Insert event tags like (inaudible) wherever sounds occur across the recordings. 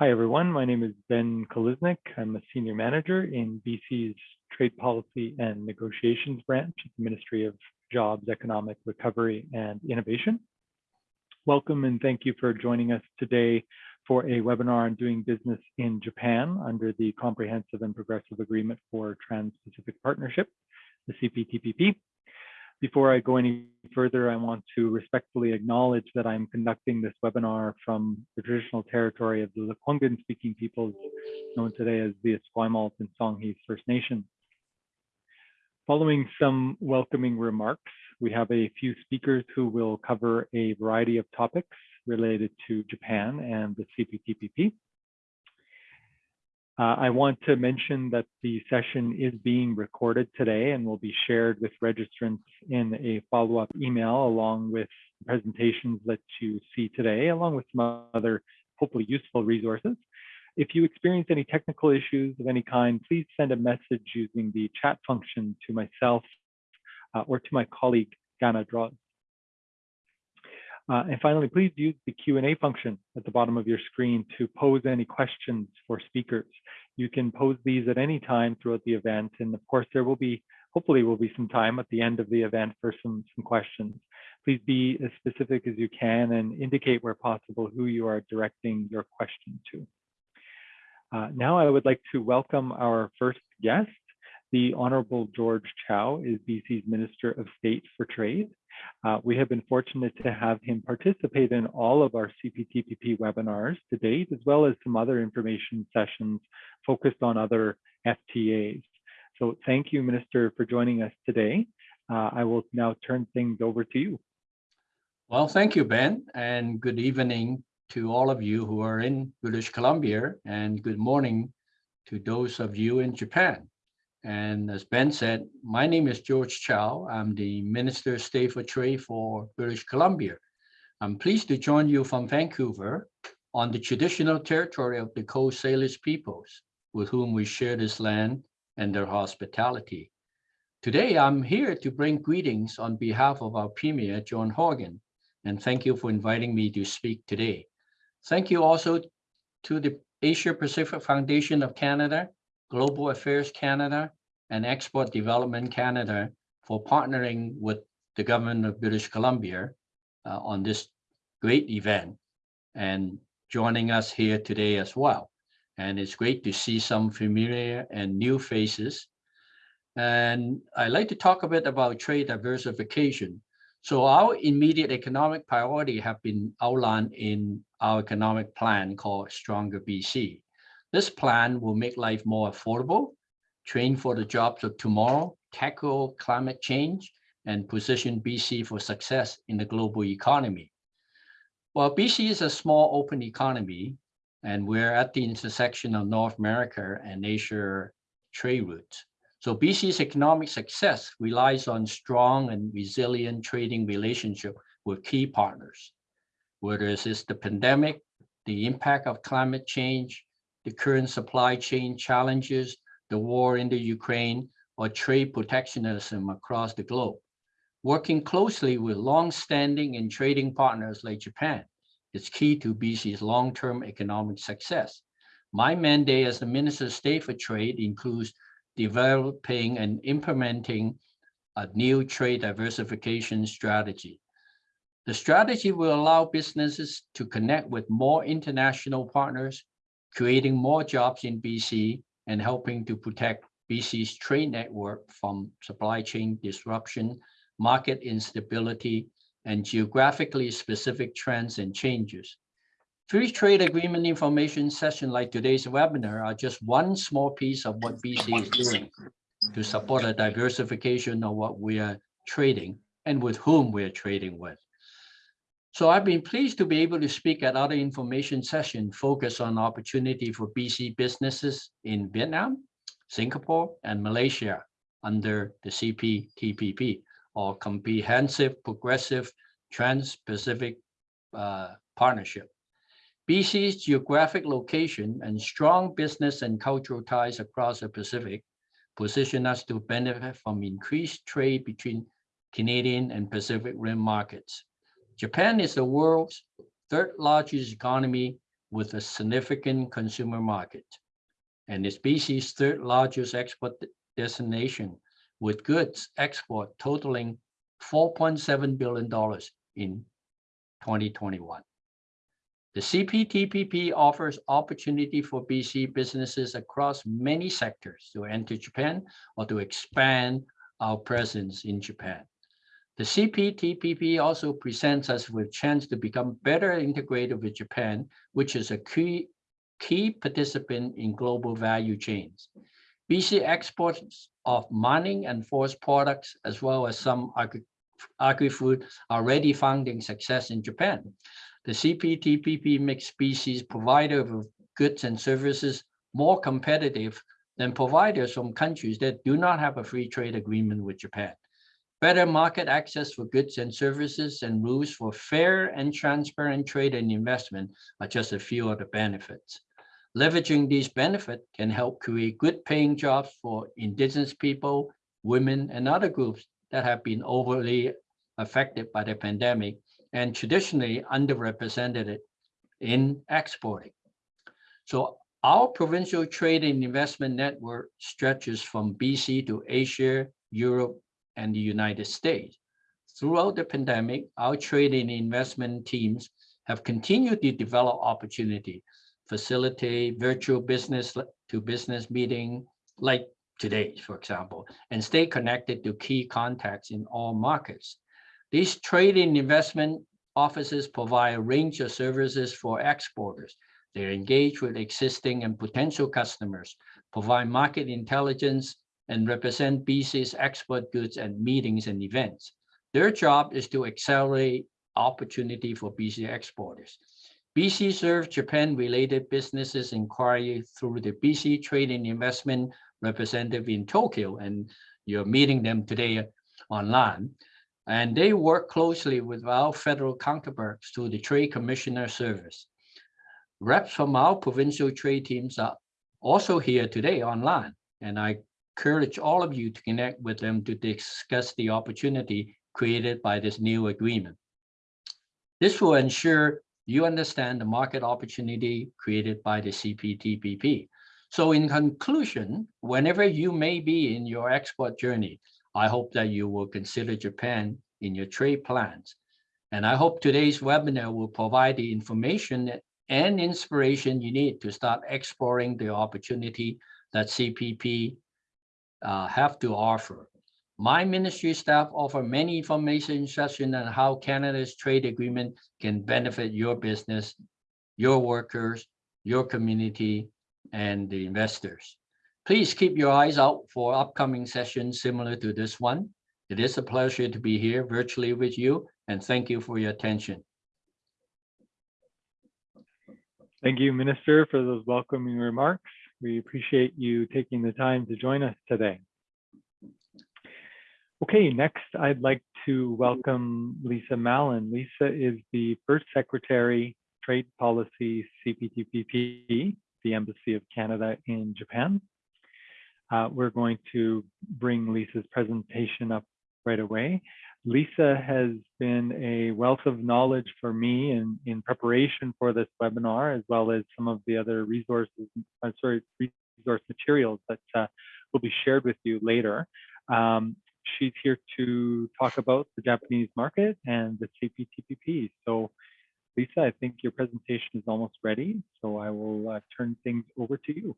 Hi, everyone. My name is Ben Kolesnik. I'm a senior manager in BC's Trade Policy and Negotiations branch at the Ministry of Jobs, Economic Recovery and Innovation. Welcome and thank you for joining us today for a webinar on doing business in Japan under the Comprehensive and Progressive Agreement for Trans-Pacific Partnership, the CPTPP. Before I go any further, I want to respectfully acknowledge that I'm conducting this webinar from the traditional territory of the Lekwungen speaking peoples known today as the Esquimalt and Songhees First Nation. Following some welcoming remarks, we have a few speakers who will cover a variety of topics related to Japan and the CPTPP. Uh, I want to mention that the session is being recorded today and will be shared with registrants in a follow-up email along with presentations that you see today, along with some other hopefully useful resources. If you experience any technical issues of any kind, please send a message using the chat function to myself uh, or to my colleague, Gana. Uh, and finally, please use the Q&A function at the bottom of your screen to pose any questions for speakers. You can pose these at any time throughout the event. And of course, there will be, hopefully will be some time at the end of the event for some, some questions. Please be as specific as you can and indicate where possible who you are directing your question to. Uh, now I would like to welcome our first guest. The Honorable George Chow is BC's Minister of State for Trade. Uh, we have been fortunate to have him participate in all of our CPTPP webinars to date, as well as some other information sessions focused on other FTAs. So thank you, Minister, for joining us today. Uh, I will now turn things over to you. Well, thank you, Ben, and good evening to all of you who are in British Columbia, and good morning to those of you in Japan. And as Ben said, my name is George Chow. I'm the Minister of State for Trade for British Columbia. I'm pleased to join you from Vancouver on the traditional territory of the Coast Salish peoples with whom we share this land and their hospitality. Today, I'm here to bring greetings on behalf of our Premier, John Horgan, and thank you for inviting me to speak today. Thank you also to the Asia Pacific Foundation of Canada Global Affairs Canada, and Export Development Canada for partnering with the government of British Columbia uh, on this great event and joining us here today as well. And it's great to see some familiar and new faces. And I'd like to talk a bit about trade diversification. So our immediate economic priority have been outlined in our economic plan called Stronger BC. This plan will make life more affordable, train for the jobs of tomorrow, tackle climate change, and position BC for success in the global economy. Well, BC is a small open economy, and we're at the intersection of North America and Asia trade routes. So BC's economic success relies on strong and resilient trading relationship with key partners, whether it's the pandemic, the impact of climate change, the current supply chain challenges, the war in the Ukraine, or trade protectionism across the globe. Working closely with long-standing and trading partners like Japan is key to BC's long-term economic success. My mandate as the Minister of State for Trade includes developing and implementing a new trade diversification strategy. The strategy will allow businesses to connect with more international partners creating more jobs in BC and helping to protect BC's trade network from supply chain disruption, market instability, and geographically specific trends and changes. Free trade agreement information session like today's webinar are just one small piece of what BC is doing to support a diversification of what we are trading and with whom we're trading with. So I've been pleased to be able to speak at other information sessions focused on opportunity for BC businesses in Vietnam, Singapore, and Malaysia under the CPTPP, or Comprehensive Progressive Trans-Pacific uh, Partnership. BC's geographic location and strong business and cultural ties across the Pacific position us to benefit from increased trade between Canadian and Pacific Rim markets. Japan is the world's third largest economy with a significant consumer market and is BC's third largest export destination with goods export totaling $4.7 billion in 2021. The CPTPP offers opportunity for BC businesses across many sectors to enter Japan or to expand our presence in Japan. The CPTPP also presents us with chance to become better integrated with Japan, which is a key, key participant in global value chains. BC exports of mining and forest products, as well as some agri agri-food, are already finding success in Japan. The CPTPP makes BC's provider of goods and services more competitive than providers from countries that do not have a free trade agreement with Japan. Better market access for goods and services and rules for fair and transparent trade and investment are just a few of the benefits. Leveraging these benefits can help create good paying jobs for indigenous people, women, and other groups that have been overly affected by the pandemic and traditionally underrepresented in exporting. So our provincial trade and investment network stretches from BC to Asia, Europe, and the United States. Throughout the pandemic, our trade and investment teams have continued to develop opportunity, facilitate virtual business to business meeting like today, for example, and stay connected to key contacts in all markets. These trade and investment offices provide a range of services for exporters. They engage with existing and potential customers, provide market intelligence, and represent BC's export goods at meetings and events. Their job is to accelerate opportunity for BC exporters. BC serves Japan-related businesses inquiry through the BC Trade and Investment representative in Tokyo, and you're meeting them today online. And they work closely with our federal counterparts through the Trade Commissioner Service. Reps from our provincial trade teams are also here today online, and I encourage all of you to connect with them to discuss the opportunity created by this new agreement. This will ensure you understand the market opportunity created by the CPTPP. So in conclusion, whenever you may be in your export journey, I hope that you will consider Japan in your trade plans. And I hope today's webinar will provide the information and inspiration you need to start exploring the opportunity that CPP uh, have to offer. My ministry staff offer many information sessions on how Canada's trade agreement can benefit your business, your workers, your community, and the investors. Please keep your eyes out for upcoming sessions similar to this one. It is a pleasure to be here virtually with you, and thank you for your attention. Thank you, Minister, for those welcoming remarks. We appreciate you taking the time to join us today. Okay, next I'd like to welcome Lisa Mallon. Lisa is the first Secretary, Trade Policy CPTPP, the Embassy of Canada in Japan. Uh, we're going to bring Lisa's presentation up right away. Lisa has been a wealth of knowledge for me in, in preparation for this webinar, as well as some of the other resources, uh, sorry, resource materials that uh, will be shared with you later. Um, she's here to talk about the Japanese market and the CPTPP. So Lisa, I think your presentation is almost ready, so I will uh, turn things over to you.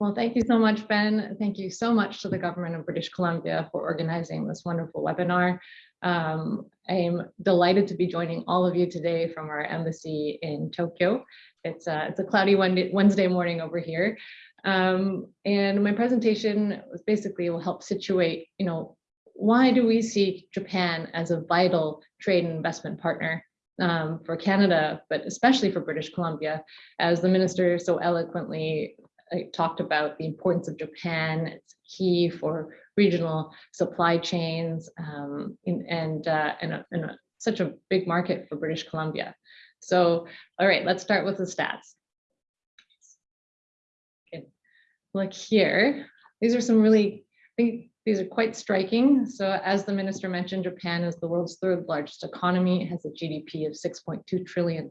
Well, thank you so much, Ben. Thank you so much to the government of British Columbia for organizing this wonderful webinar. Um, I am delighted to be joining all of you today from our embassy in Tokyo. It's a, it's a cloudy Wednesday morning over here. Um, and my presentation basically will help situate, you know, why do we see Japan as a vital trade and investment partner um, for Canada, but especially for British Columbia, as the minister so eloquently I talked about the importance of Japan. It's key for regional supply chains um, in, and, uh, and, a, and a, such a big market for British Columbia. So, all right, let's start with the stats. Okay. Look here, these are some really, I think these are quite striking. So as the minister mentioned, Japan is the world's third largest economy. It has a GDP of $6.2 trillion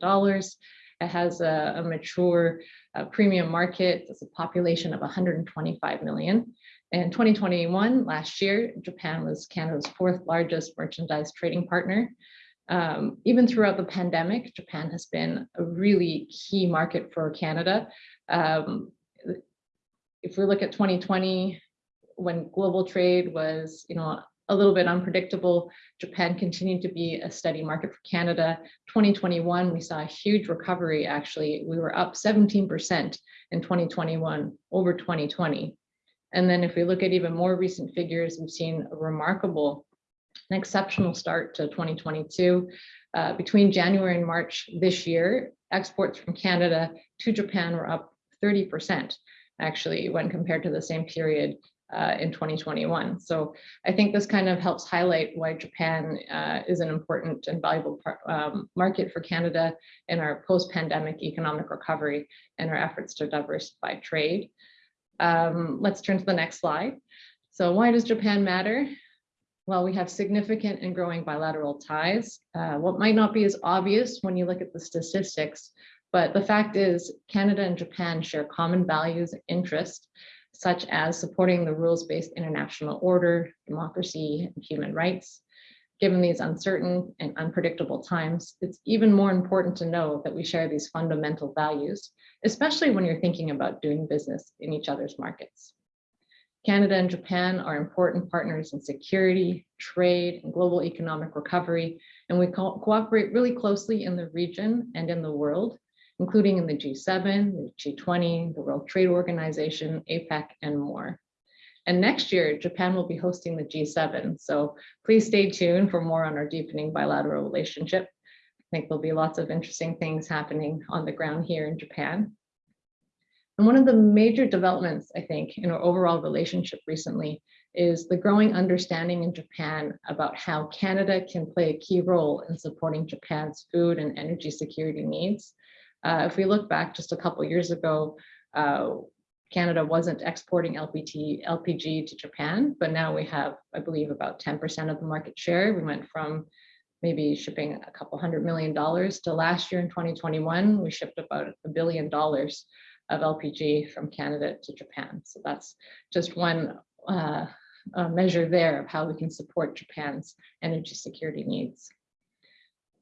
It has a, a mature uh, premium market. It's a population of 125 million. In 2021, last year, Japan was Canada's fourth largest merchandise trading partner. Um, even throughout the pandemic, Japan has been a really key market for Canada. Um, if we look at 2020, when global trade was, you know, a little bit unpredictable, Japan continued to be a steady market for Canada. 2021, we saw a huge recovery. Actually, we were up 17% in 2021 over 2020. And then if we look at even more recent figures, we've seen a remarkable, an exceptional start to 2022. Uh, between January and March this year, exports from Canada to Japan were up 30% actually when compared to the same period uh, in 2021. So I think this kind of helps highlight why Japan uh, is an important and valuable um, market for Canada in our post-pandemic economic recovery and our efforts to diversify trade. Um, let's turn to the next slide. So why does Japan matter? Well, we have significant and growing bilateral ties. Uh, what might not be as obvious when you look at the statistics, but the fact is Canada and Japan share common values and interests, such as supporting the rules-based international order, democracy, and human rights. Given these uncertain and unpredictable times, it's even more important to know that we share these fundamental values, especially when you're thinking about doing business in each other's markets. Canada and Japan are important partners in security, trade, and global economic recovery, and we co cooperate really closely in the region and in the world, including in the G7, the G20, the World Trade Organization, APEC, and more. And next year, Japan will be hosting the G7. So please stay tuned for more on our deepening bilateral relationship. I think there'll be lots of interesting things happening on the ground here in Japan. And one of the major developments, I think, in our overall relationship recently is the growing understanding in Japan about how Canada can play a key role in supporting Japan's food and energy security needs. Uh, if we look back just a couple years ago, uh, Canada wasn't exporting LPG, LPG to Japan, but now we have, I believe, about 10% of the market share. We went from maybe shipping a couple hundred million dollars to last year in 2021, we shipped about a billion dollars of LPG from Canada to Japan. So that's just one uh, measure there of how we can support Japan's energy security needs.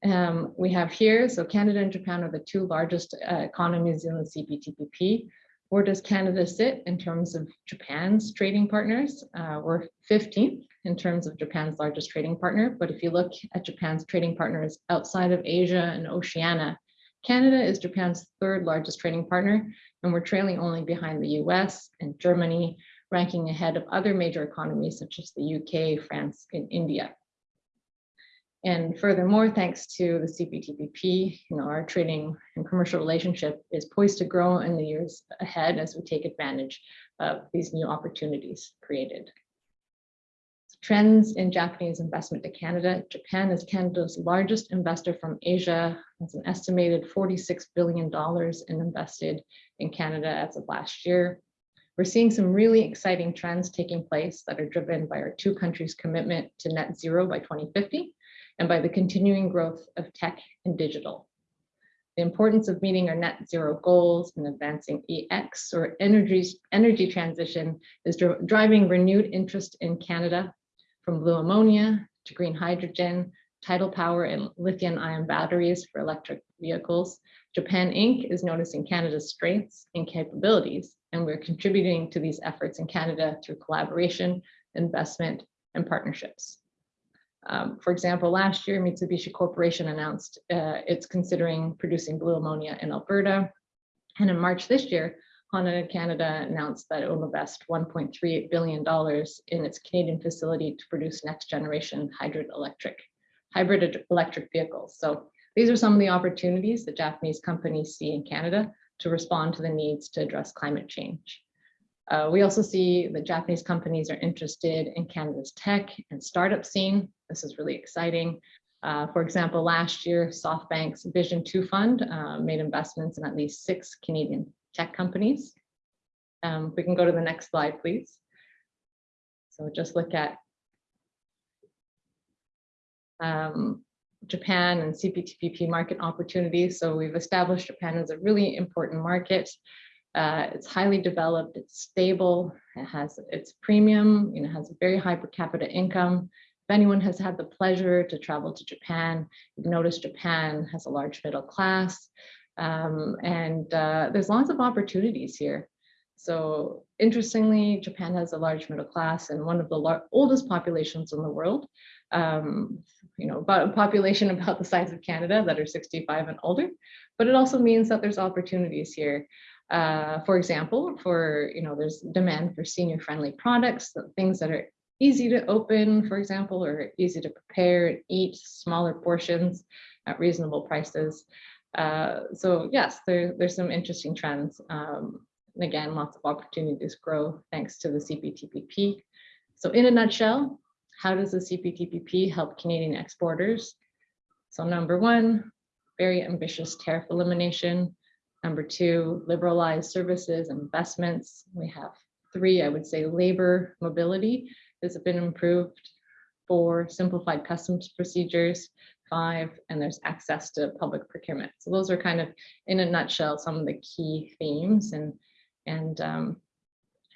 Um, we have here, so Canada and Japan are the two largest uh, economies in the CPTPP. Where does Canada sit in terms of Japan's trading partners? Uh, we're 15th in terms of Japan's largest trading partner. But if you look at Japan's trading partners outside of Asia and Oceania, Canada is Japan's third largest trading partner, and we're trailing only behind the US and Germany, ranking ahead of other major economies such as the UK, France, and India. And furthermore, thanks to the CPTPP, you know, our trading and commercial relationship is poised to grow in the years ahead as we take advantage of these new opportunities created. Trends in Japanese investment to Canada. Japan is Canada's largest investor from Asia. It's an estimated $46 billion in invested in Canada as of last year. We're seeing some really exciting trends taking place that are driven by our two countries' commitment to net zero by 2050 and by the continuing growth of tech and digital. The importance of meeting our net zero goals and advancing EX or energy, energy transition is driving renewed interest in Canada from blue ammonia to green hydrogen, tidal power and lithium ion batteries for electric vehicles. Japan Inc. is noticing Canada's strengths and capabilities, and we're contributing to these efforts in Canada through collaboration, investment, and partnerships. Um, for example, last year, Mitsubishi Corporation announced uh, it's considering producing blue ammonia in Alberta. And in March this year, Honda Canada announced that it will invest $1.38 billion in its Canadian facility to produce next generation hybrid electric, hybrid electric vehicles. So these are some of the opportunities that Japanese companies see in Canada to respond to the needs to address climate change. Uh, we also see that Japanese companies are interested in Canada's tech and startup scene. This is really exciting. Uh, for example, last year, SoftBank's Vision 2 fund uh, made investments in at least six Canadian tech companies. Um, we can go to the next slide, please. So just look at um, Japan and CPTPP market opportunities. So we've established Japan as a really important market. Uh, it's highly developed, it's stable, it has its premium, you know, has a very high per capita income. If anyone has had the pleasure to travel to Japan, you've noticed Japan has a large middle class. Um, and uh, there's lots of opportunities here. So interestingly, Japan has a large middle class and one of the oldest populations in the world. Um, you know, about a population (laughs) about the size of Canada that are 65 and older, but it also means that there's opportunities here. Uh, for example, for, you know, there's demand for senior friendly products, things that are easy to open, for example, or easy to prepare and eat, smaller portions at reasonable prices. Uh, so yes, there, there's some interesting trends. Um, and again, lots of opportunities grow thanks to the CPTPP. So in a nutshell, how does the CPTPP help Canadian exporters? So number one, very ambitious tariff elimination. Number two, liberalized services and investments. We have three, I would say labor mobility has been improved. Four, simplified customs procedures. Five, and there's access to public procurement. So those are kind of, in a nutshell, some of the key themes and, and, um,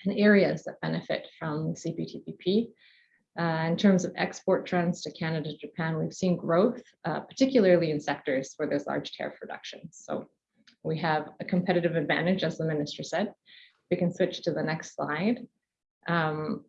and areas that benefit from CPTPP. Uh, in terms of export trends to Canada, Japan, we've seen growth, uh, particularly in sectors where there's large tariff reductions. So we have a competitive advantage, as the minister said. We can switch to the next slide. Um,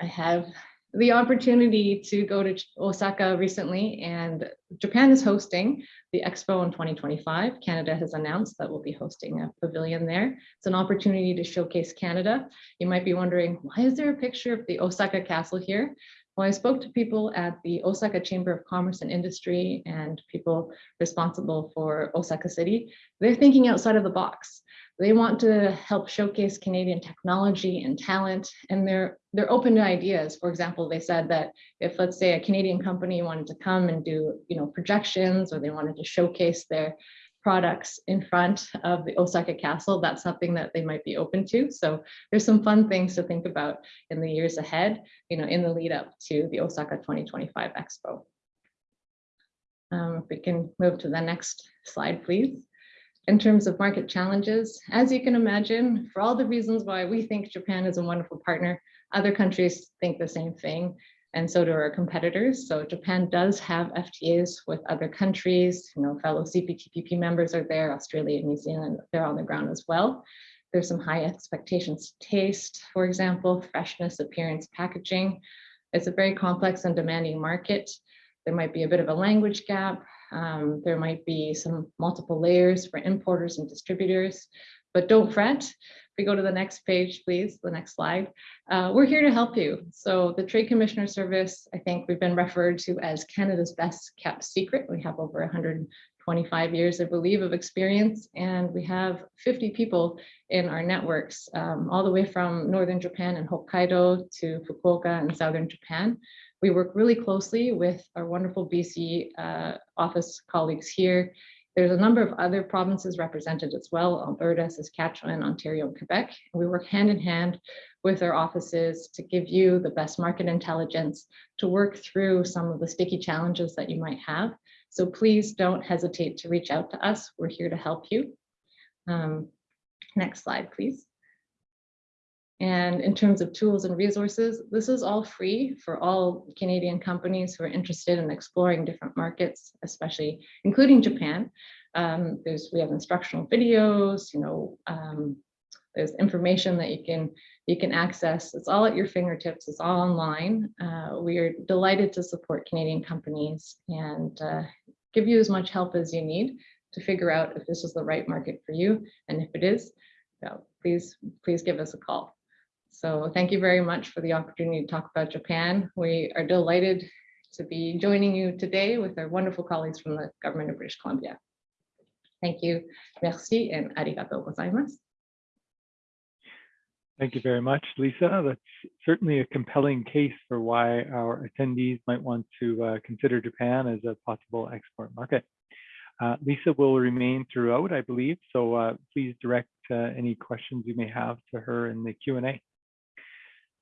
I have the opportunity to go to Osaka recently and Japan is hosting the expo in 2025. Canada has announced that we'll be hosting a pavilion there. It's an opportunity to showcase Canada. You might be wondering, why is there a picture of the Osaka castle here? Well, I spoke to people at the Osaka Chamber of Commerce and Industry and people responsible for Osaka City. They're thinking outside of the box. They want to help showcase Canadian technology and talent, and they're they're open to ideas. For example, they said that if let's say a Canadian company wanted to come and do you know projections or they wanted to showcase their products in front of the Osaka Castle, that's something that they might be open to. So there's some fun things to think about in the years ahead, you know, in the lead up to the Osaka 2025 Expo. Um, if we can move to the next slide, please in terms of market challenges, as you can imagine, for all the reasons why we think Japan is a wonderful partner, other countries think the same thing, and so do our competitors. So Japan does have FTAs with other countries, you know, fellow CPTPP members are there, Australia and New Zealand, they're on the ground as well. There's some high expectations taste, for example, freshness, appearance, packaging. It's a very complex and demanding market. There might be a bit of a language gap, um, there might be some multiple layers for importers and distributors, but don't fret. We go to the next page, please, the next slide, uh, we're here to help you. So the Trade Commissioner Service, I think we've been referred to as Canada's best kept secret. We have over 125 years, I believe, of experience, and we have 50 people in our networks, um, all the way from Northern Japan and Hokkaido to Fukuoka and Southern Japan. We work really closely with our wonderful BC uh, office colleagues here. There's a number of other provinces represented as well, Alberta, Saskatchewan, Ontario, and Quebec. We work hand in hand with our offices to give you the best market intelligence to work through some of the sticky challenges that you might have. So please don't hesitate to reach out to us. We're here to help you. Um, next slide, please. And in terms of tools and resources, this is all free for all Canadian companies who are interested in exploring different markets, especially including Japan. Um, there's we have instructional videos, you know, um, there's information that you can you can access. It's all at your fingertips. It's all online. Uh, we are delighted to support Canadian companies and uh, give you as much help as you need to figure out if this is the right market for you. And if it is, so please, please give us a call. So thank you very much for the opportunity to talk about Japan. We are delighted to be joining you today with our wonderful colleagues from the government of British Columbia. Thank you. Merci and arigatou gozaimasu. Thank you very much, Lisa. That's certainly a compelling case for why our attendees might want to uh, consider Japan as a possible export market. Uh, Lisa will remain throughout, I believe, so uh, please direct uh, any questions you may have to her in the Q&A.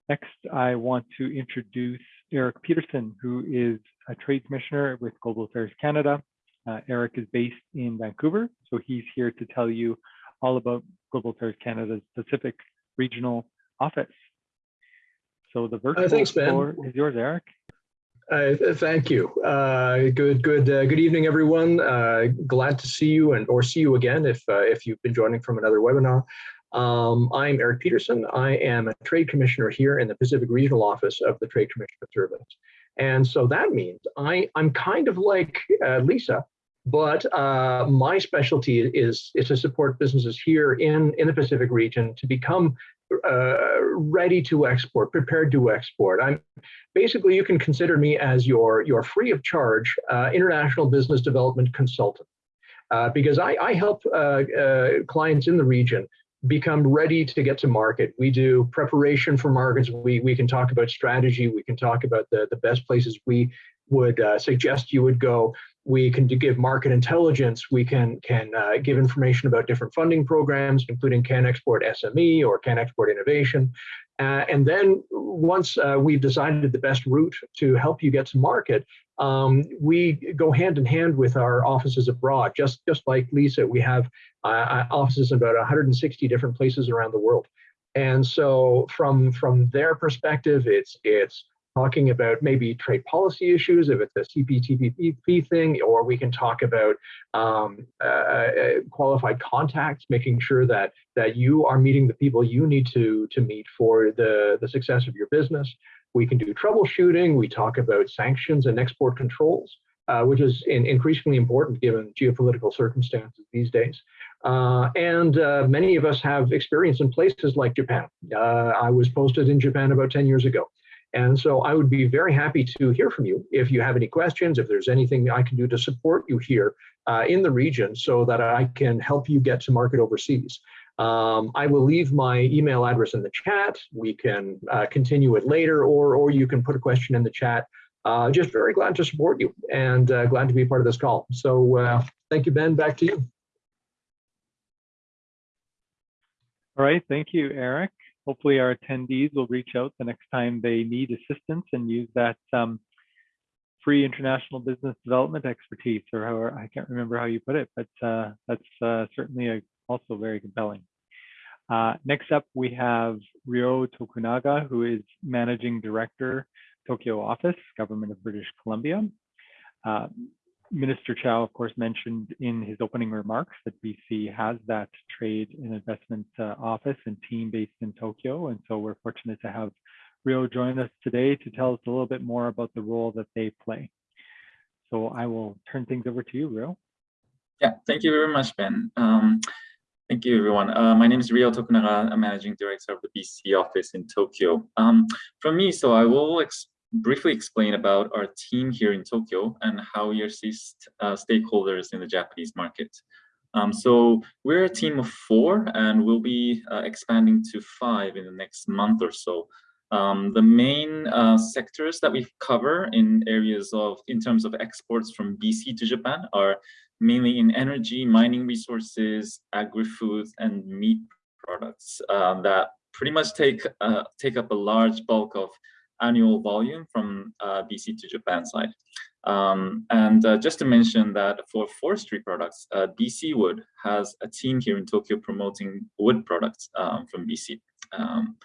Next, I want to introduce Eric Peterson, who is a trade commissioner with Global Affairs Canada. Uh, Eric is based in Vancouver, so he's here to tell you all about Global Affairs Canada's Pacific Regional Office. So the virtual thanks, Ben. is yours, Eric. Uh, thank you. Uh, good, good, uh, good evening, everyone. Uh, glad to see you and or see you again if uh, if you've been joining from another webinar. Um, I'm Eric Peterson. I am a trade commissioner here in the Pacific Regional Office of the Trade Commissioner Service, and so that means I I'm kind of like uh, Lisa, but uh, my specialty is is to support businesses here in in the Pacific region to become uh, ready to export, prepared to export. I'm basically you can consider me as your your free of charge uh, international business development consultant uh, because I, I help uh, uh, clients in the region become ready to get to market. We do preparation for markets. We we can talk about strategy. We can talk about the the best places we would uh, suggest you would go. We can give market intelligence. We can can uh, give information about different funding programs, including CanExport SME or CanExport Innovation. Uh, and then once uh, we've decided the best route to help you get to market, um, we go hand in hand with our offices abroad. Just just like Lisa, we have uh, offices in about 160 different places around the world. And so from from their perspective, it's it's talking about maybe trade policy issues, if it's a CPTPP thing, or we can talk about um, uh, qualified contacts, making sure that that you are meeting the people you need to to meet for the the success of your business. We can do troubleshooting. We talk about sanctions and export controls, uh, which is in, increasingly important given geopolitical circumstances these days. Uh, and uh, many of us have experience in places like Japan. Uh, I was posted in Japan about 10 years ago. And so I would be very happy to hear from you if you have any questions, if there's anything I can do to support you here uh, in the region so that I can help you get to market overseas. Um, I will leave my email address in the chat. We can uh, continue it later, or, or you can put a question in the chat. Uh, just very glad to support you and glad to be part of this call. So thank you, Ben. Back to you. All right, thank you, Eric. Hopefully our attendees will reach out the next time they need assistance and use that um, free international business development expertise, or however, I can't remember how you put it, but uh, that's uh, certainly a, also very compelling. Uh, next up, we have Ryo Tokunaga, who is Managing Director, Tokyo Office, Government of British Columbia. Uh, Minister Chow, of course, mentioned in his opening remarks that BC has that trade and investment uh, office and team based in Tokyo. And so we're fortunate to have Ryo join us today to tell us a little bit more about the role that they play. So I will turn things over to you, Ryo. Yeah, thank you very much, Ben. Um, thank you, everyone. Uh, my name is Ryo Tokunaga, I'm Managing Director of the BC office in Tokyo. Um, from me, so I will briefly explain about our team here in Tokyo and how we assist uh, stakeholders in the Japanese market. Um, so we're a team of four and we'll be uh, expanding to five in the next month or so. Um, the main uh, sectors that we cover in areas of, in terms of exports from BC to Japan are mainly in energy, mining resources, agri-foods, and meat products uh, that pretty much take, uh, take up a large bulk of annual volume from uh, BC to Japan side. Um, and uh, just to mention that for forestry products, uh, BC Wood has a team here in Tokyo promoting wood products um, from BC. Um,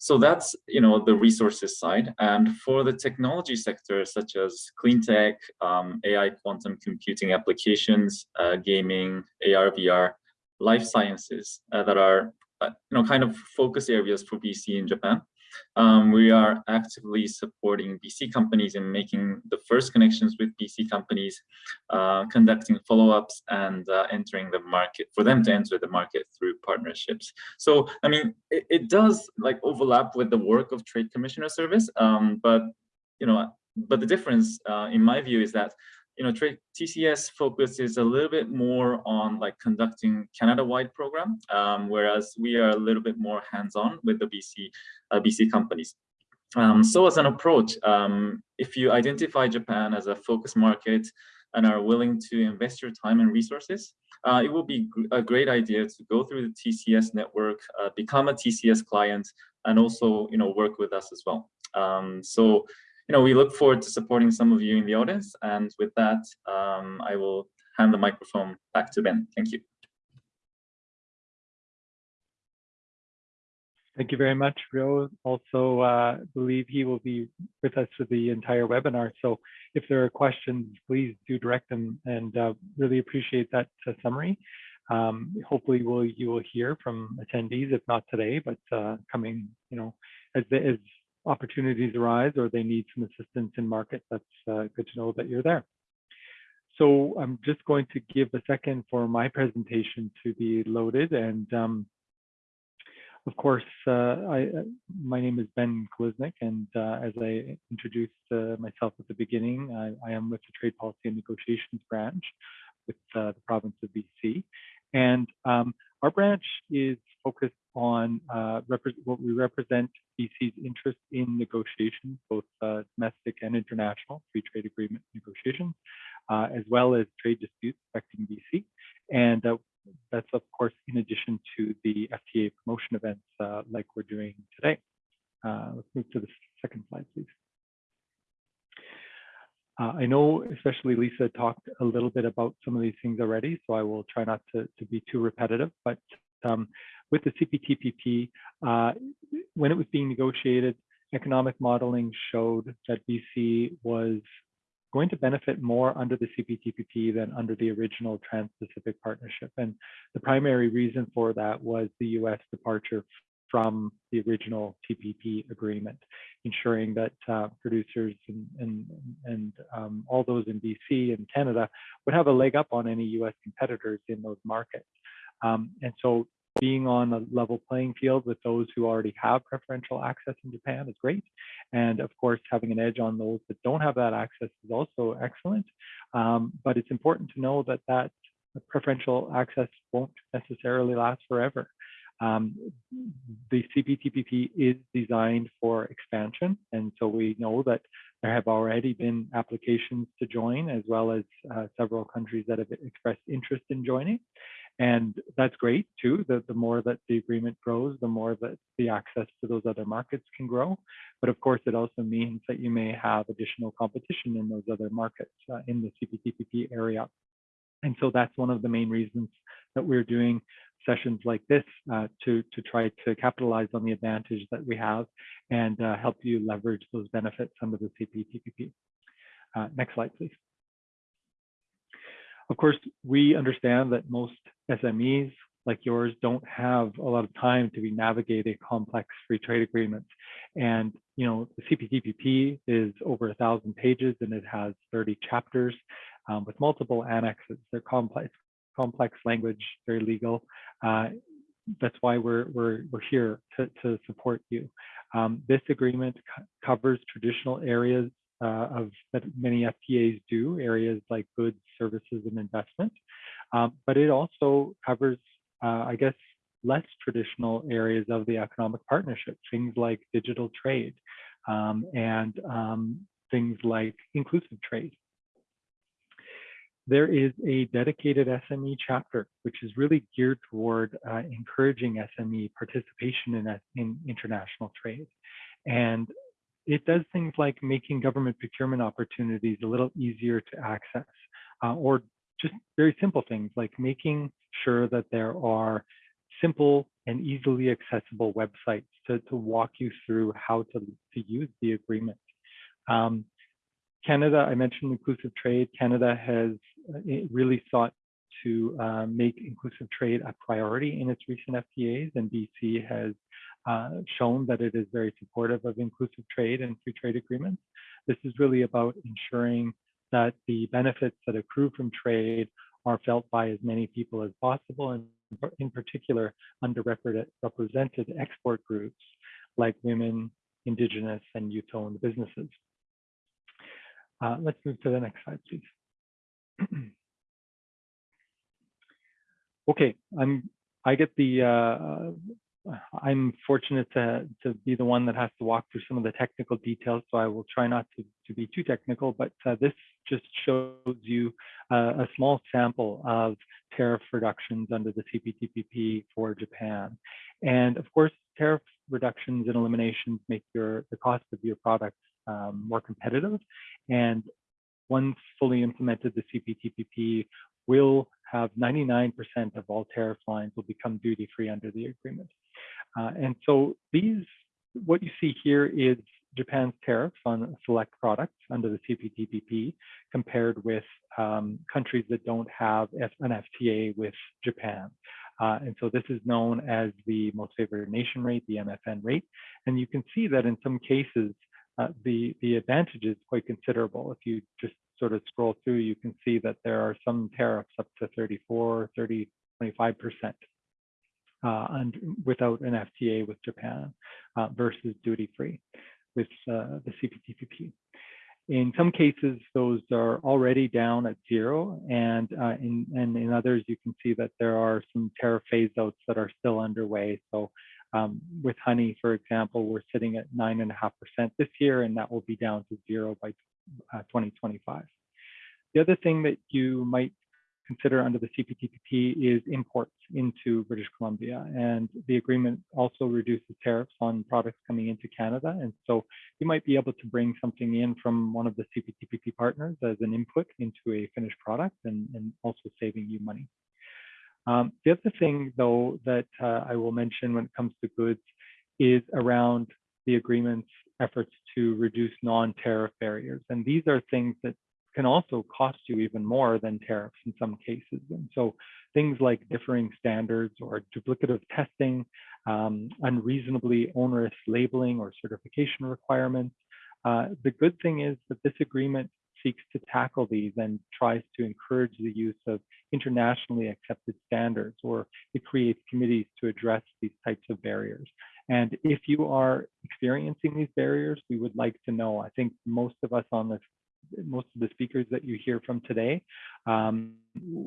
so that's you know the resources side, and for the technology sector such as clean tech, um, AI, quantum computing applications, uh, gaming, AR, VR, life sciences uh, that are uh, you know kind of focus areas for BC in Japan. Um, we are actively supporting BC companies in making the first connections with BC companies, uh, conducting follow-ups and uh, entering the market for them to enter the market through partnerships. So, I mean, it, it does like overlap with the work of Trade Commissioner Service, um, but you know, but the difference uh, in my view is that you know, TCS focuses a little bit more on like conducting Canada-wide program, um, whereas we are a little bit more hands-on with the BC uh, BC companies. Um, so as an approach, um, if you identify Japan as a focus market and are willing to invest your time and resources, uh, it will be a great idea to go through the TCS network, uh, become a TCS client, and also, you know, work with us as well. Um, so, you know, we look forward to supporting some of you in the audience. And with that, um, I will hand the microphone back to Ben. Thank you. Thank you very much, Ryo. Also, uh, believe he will be with us for the entire webinar. So if there are questions, please do direct them and uh, really appreciate that uh, summary. Um, hopefully we'll, you will hear from attendees, if not today, but uh, coming, you know, as, the, as opportunities arise or they need some assistance in market, that's uh, good to know that you're there. So I'm just going to give a second for my presentation to be loaded and um, of course, uh, I, my name is Ben Koliznik, and uh, as I introduced uh, myself at the beginning, I, I, am with the Trade Policy and Negotiations branch with the province of BC. And um, our branch is focused on what we represent BC's interest in negotiations, both domestic and international free trade agreement negotiations, as well as trade disputes affecting BC. And that's of course in addition to the FTA promotion events uh, like we're doing today. Uh, let's move to the second slide, please. Uh, I know especially Lisa talked a little bit about some of these things already, so I will try not to, to be too repetitive, but um, with the CPTPP, uh, when it was being negotiated, economic modeling showed that BC was going to benefit more under the CPTPP than under the original Trans-Pacific Partnership. And the primary reason for that was the US departure from the original TPP agreement, ensuring that uh, producers and, and, and um, all those in BC and Canada would have a leg up on any US competitors in those markets. Um, and so being on a level playing field with those who already have preferential access in Japan is great. And of course, having an edge on those that don't have that access is also excellent. Um, but it's important to know that that preferential access won't necessarily last forever. Um, the CPTPP is designed for expansion. And so we know that there have already been applications to join, as well as uh, several countries that have expressed interest in joining. And that's great too. The, the more that the agreement grows, the more that the access to those other markets can grow. But of course, it also means that you may have additional competition in those other markets uh, in the CPTPP area. And so that's one of the main reasons that we're doing sessions like this uh, to, to try to capitalize on the advantage that we have and uh, help you leverage those benefits under the CPTPP. Uh, next slide, please. Of course, we understand that most SMEs like yours don't have a lot of time to be navigating complex free trade agreements. And, you know, the CPTPP is over a thousand pages and it has 30 chapters um, with multiple annexes. They're complex, complex language, very legal. Uh, that's why we're, we're, we're here to, to support you. Um, this agreement co covers traditional areas uh, of that many FTAs do, areas like goods, services, and investment. Um, but it also covers, uh, I guess, less traditional areas of the economic partnership, things like digital trade um, and um, things like inclusive trade. There is a dedicated SME chapter, which is really geared toward uh, encouraging SME participation in, in international trade. And it does things like making government procurement opportunities a little easier to access, uh, or just very simple things like making sure that there are simple and easily accessible websites to, to walk you through how to, to use the agreement. Um, Canada, I mentioned inclusive trade. Canada has uh, really sought to uh, make inclusive trade a priority in its recent FTAs, and BC has uh, shown that it is very supportive of inclusive trade and free trade agreements. This is really about ensuring that the benefits that accrue from trade are felt by as many people as possible, and in particular, underrepresented export groups like women, indigenous, and youth-owned businesses. Uh, let's move to the next slide, please. (clears throat) okay, I'm I get the uh, I'm fortunate to, to be the one that has to walk through some of the technical details, so I will try not to, to be too technical, but uh, this just shows you uh, a small sample of tariff reductions under the CPTPP for Japan. And of course, tariff reductions and eliminations make your the cost of your products um, more competitive. And once fully implemented, the CPTPP will have 99% of all tariff lines will become duty-free under the agreement. Uh, and so these, what you see here is Japan's tariffs on select products under the CPTPP compared with um, countries that don't have an FTA with Japan. Uh, and so this is known as the most favored nation rate, the MFN rate. And you can see that in some cases, uh, the, the advantage is quite considerable. If you just sort of scroll through, you can see that there are some tariffs up to 34, 30, 25% uh, and without an FTA with Japan uh, versus duty-free with uh, the CPTPP. In some cases, those are already down at zero, and uh, in and in others, you can see that there are some tariff phase outs that are still underway. So um, with honey, for example, we're sitting at nine and a half percent this year, and that will be down to zero by uh, 2025. The other thing that you might consider under the CPTPP is imports into British Columbia. And the agreement also reduces tariffs on products coming into Canada. And so you might be able to bring something in from one of the CPTPP partners as an input into a finished product and, and also saving you money. Um, the other thing, though, that uh, I will mention when it comes to goods is around the agreement's efforts to reduce non-tariff barriers. And these are things that can also cost you even more than tariffs in some cases. And so things like differing standards or duplicative testing, um, unreasonably onerous labeling or certification requirements. Uh, the good thing is that this agreement seeks to tackle these and tries to encourage the use of internationally accepted standards or it creates committees to address these types of barriers. And if you are experiencing these barriers, we would like to know. I think most of us on this most of the speakers that you hear from today, um,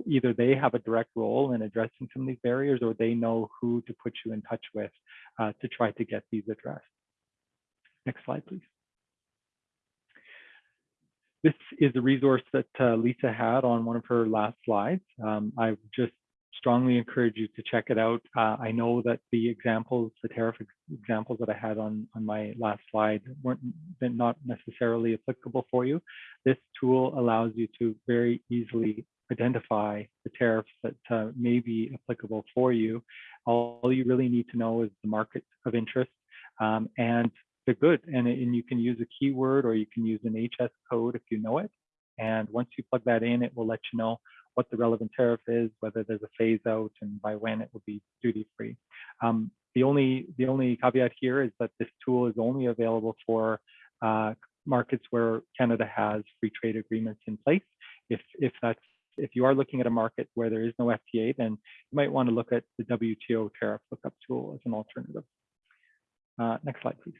either they have a direct role in addressing some of these barriers or they know who to put you in touch with uh, to try to get these addressed. Next slide, please. This is a resource that uh, Lisa had on one of her last slides. Um, I've just strongly encourage you to check it out. Uh, I know that the examples, the tariff examples that I had on, on my last slide weren't not necessarily applicable for you. This tool allows you to very easily identify the tariffs that uh, may be applicable for you. All you really need to know is the market of interest um, and the good. And, and you can use a keyword or you can use an HS code if you know it. And once you plug that in, it will let you know what the relevant tariff is, whether there's a phase out, and by when it will be duty free. Um, the only the only caveat here is that this tool is only available for uh, markets where Canada has free trade agreements in place. If if that's if you are looking at a market where there is no FTA, then you might want to look at the WTO tariff lookup tool as an alternative. Uh, next slide, please.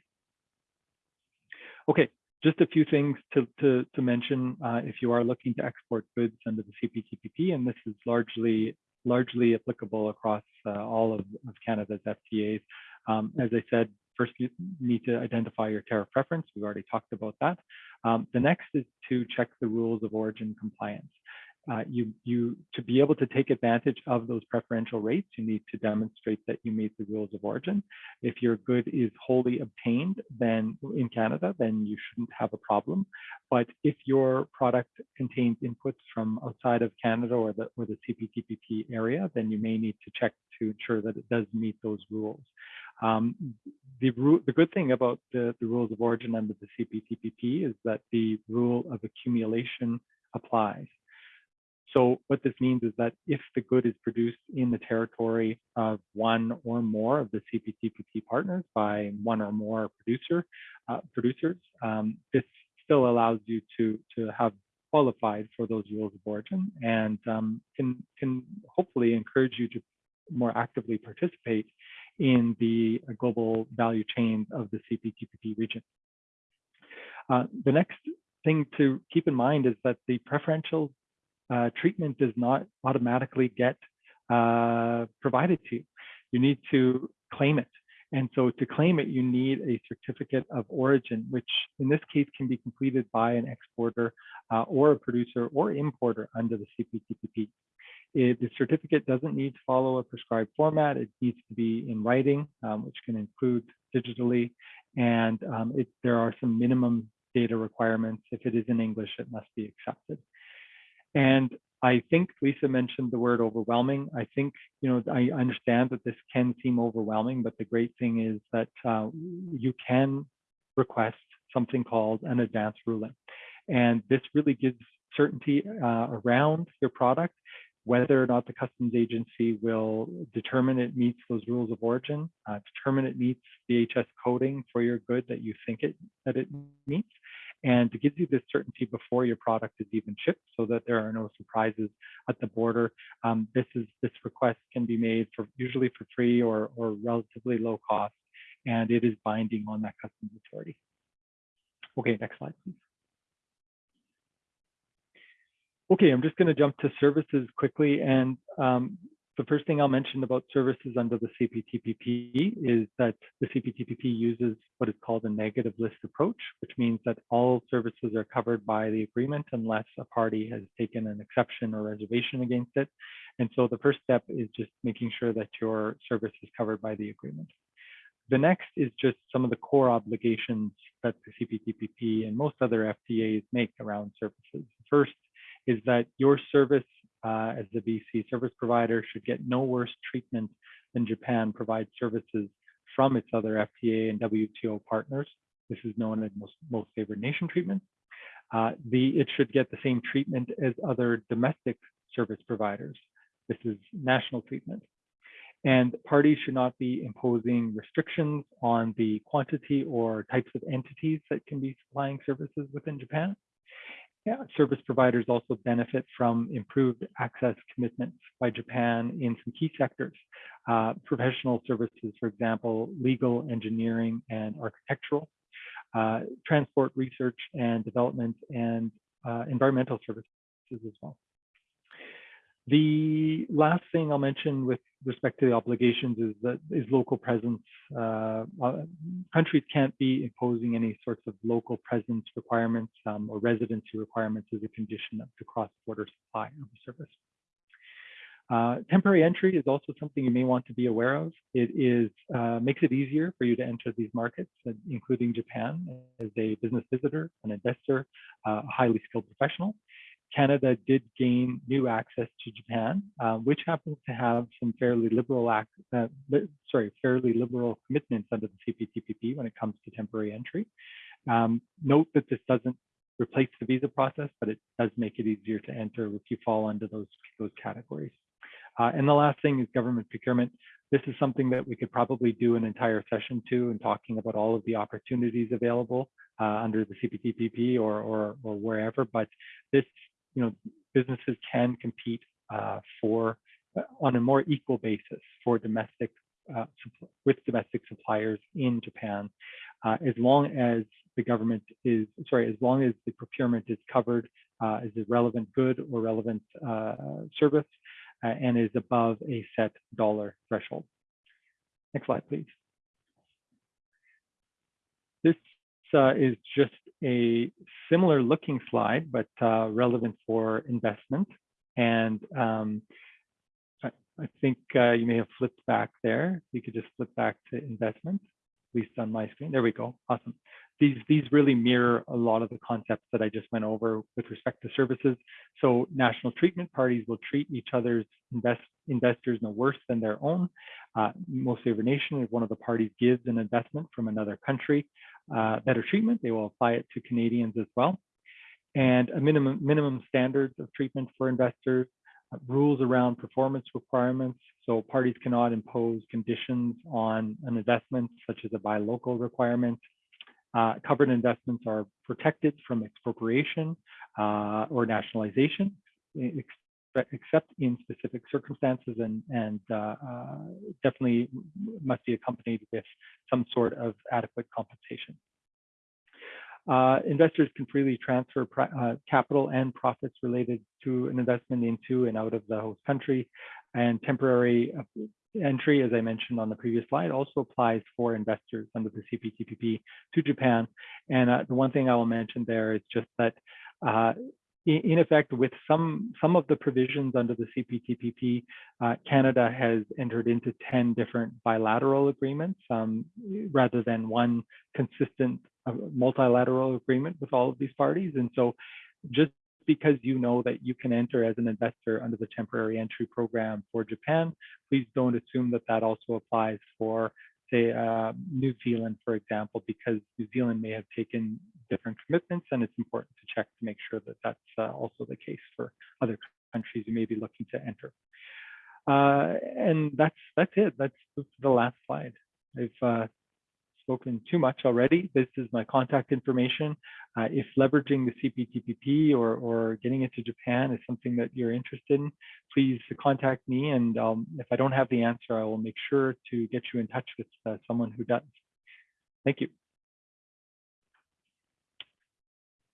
Okay, just a few things to, to, to mention uh, if you are looking to export goods under the CPTPP, and this is largely largely applicable across uh, all of, of, Canada's FTAs. Um, as I said, first you need to identify your tariff preference. We've already talked about that. Um, the next is to check the rules of origin compliance uh, you, you, to be able to take advantage of those preferential rates, you need to demonstrate that you meet the rules of origin. If your good is wholly obtained then in Canada, then you shouldn't have a problem. But if your product contains inputs from outside of Canada or the, or the CPTPP area, then you may need to check to ensure that it does meet those rules. Um, the, the, good thing about the, the rules of origin under the CPTPP is that the rule of accumulation applies. So what this means is that if the good is produced in the territory of one or more of the CPTPP partners by one or more producer uh, producers, um, this still allows you to to have qualified for those rules of origin and um, can can hopefully encourage you to more actively participate in the global value chain of the CPTPP region. Uh, the next thing to keep in mind is that the preferential uh, treatment does not automatically get uh, provided to you. You need to claim it And so to claim it, you need a certificate of origin, which in this case can be completed by an exporter uh, or a producer or importer under the CPTPP. It, the certificate doesn't need to follow a prescribed format. It needs to be in writing, um, which can include digitally. And um, it, there are some minimum data requirements. If it is in English, it must be accepted. And I think Lisa mentioned the word overwhelming. I think, you know, I understand that this can seem overwhelming, but the great thing is that uh, you can request something called an advance ruling. And this really gives certainty uh, around your product, whether or not the customs agency will determine it meets those rules of origin, uh, determine it meets the HS coding for your good that you think it that it meets, and to give you this certainty before your product is even shipped so that there are no surprises at the border. Um, this is this request can be made for usually for free or, or relatively low cost, and it is binding on that customs authority. Okay, next slide, please. Okay, I'm just going to jump to services quickly. And um, the first thing I'll mention about services under the CPTPP is that the CPTPP uses what is called a negative list approach, which means that all services are covered by the agreement unless a party has taken an exception or reservation against it. And so the first step is just making sure that your service is covered by the agreement. The next is just some of the core obligations that the CPTPP and most other FTAs make around services. First is that your service uh, as a BC service provider should get no worse treatment than Japan provides services from its other FTA and WTO partners. This is known as most, most favored nation treatment. Uh, the, it should get the same treatment as other domestic service providers. This is national treatment. And parties should not be imposing restrictions on the quantity or types of entities that can be supplying services within Japan. Yeah, service providers also benefit from improved access commitments by Japan in some key sectors. Uh, professional services, for example, legal, engineering, and architectural, uh, transport, research and development, and uh, environmental services as well. The last thing I'll mention with respect to the obligations is that is local presence. Uh, uh, countries can't be imposing any sorts of local presence requirements um, or residency requirements as a condition of the cross-border supply of the service. Uh, temporary entry is also something you may want to be aware of. It is uh, makes it easier for you to enter these markets, uh, including Japan as a business visitor, an investor, uh, a highly skilled professional. Canada did gain new access to Japan, uh, which happens to have some fairly liberal act, uh, li sorry, fairly liberal commitments under the CPTPP when it comes to temporary entry. Um, note that this doesn't replace the visa process, but it does make it easier to enter if you fall under those, those categories. Uh, and the last thing is government procurement. This is something that we could probably do an entire session to and talking about all of the opportunities available uh, under the CPTPP or, or, or wherever, but this you know, businesses can compete uh, for uh, on a more equal basis for domestic uh, with domestic suppliers in Japan, uh, as long as the government is sorry, as long as the procurement is covered uh, as a relevant good or relevant uh, service and is above a set dollar threshold. Next slide, please. This is just a similar looking slide, but uh, relevant for investment. And um, I, I, think uh, you may have flipped back there. You could just flip back to investment, at least on my screen. There we go. Awesome. These, these really mirror a lot of the concepts that I just went over with respect to services. So national treatment parties will treat each other's invest, investors no worse than their own. Uh, most favored nation, if one of the parties gives an investment from another country, uh, better treatment. They will apply it to Canadians as well. And a minimum, minimum standards of treatment for investors, uh, rules around performance requirements. So parties cannot impose conditions on an investment, such as a buy local requirement. Uh, covered investments are protected from expropriation uh, or nationalization, except in specific circumstances and, and uh, uh, definitely must be accompanied with some sort of adequate compensation. Uh, investors can freely transfer uh, capital and profits related to an investment into and out of the host country and temporary entry, as I mentioned on the previous slide, also applies for investors under the CPTPP to Japan. And uh, the one thing I will mention there is just that uh, in effect, with some some of the provisions under the CPTPP, uh, Canada has entered into 10 different bilateral agreements um, rather than one consistent uh, multilateral agreement with all of these parties. And so just because you know that you can enter as an investor under the temporary entry program for Japan, please don't assume that that also applies for say uh, New Zealand, for example, because New Zealand may have taken different commitments and it's important to check to make sure that that's uh, also the case for other countries you may be looking to enter. Uh, and that's that's it. That's, the last slide. I've uh, spoken too much already. This is my contact information. Uh, if leveraging the CPTPP or, or getting into Japan is something that you're interested in, please contact me. And um, if I don't have the answer, I will make sure to get you in touch with uh, someone who does. Thank you.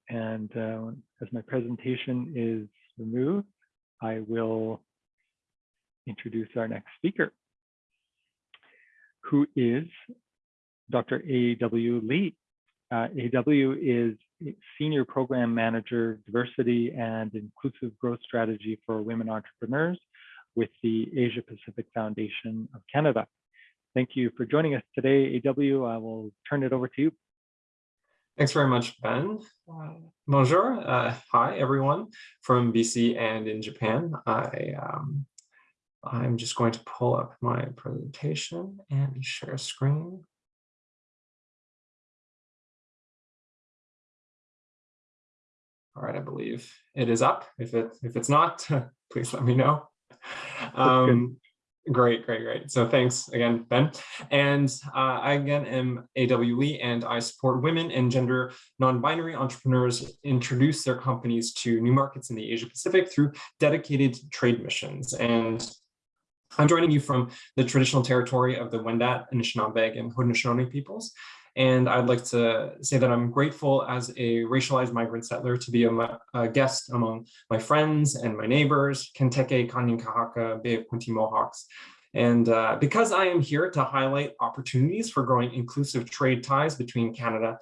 And uh, as my presentation is removed, I will introduce our next speaker, who is Dr. A.W. Lee. Uh, A.W. is Senior Program Manager, Diversity and Inclusive Growth Strategy for Women Entrepreneurs with the Asia Pacific Foundation of Canada. Thank you for joining us today, A.W. I will turn it over to you. Thanks very much, Ben. Uh, bonjour. Uh, hi, everyone from BC and in Japan. I, um, I'm just going to pull up my presentation and share screen. All right, I believe it is up. If it if it's not, (laughs) please let me know. Um, Great, great, great. So thanks again, Ben. And uh, I again am A.W. Lee and I support women and gender non-binary entrepreneurs introduce their companies to new markets in the Asia Pacific through dedicated trade missions. And I'm joining you from the traditional territory of the Wendat, Anishinaabe, and Haudenosaunee peoples. And I'd like to say that I'm grateful as a racialized migrant settler to be a, a guest among my friends and my neighbors, Kenteke, Kanien'kehá:ka, Bay of Quinte Mohawks. And uh, because I am here to highlight opportunities for growing inclusive trade ties between Canada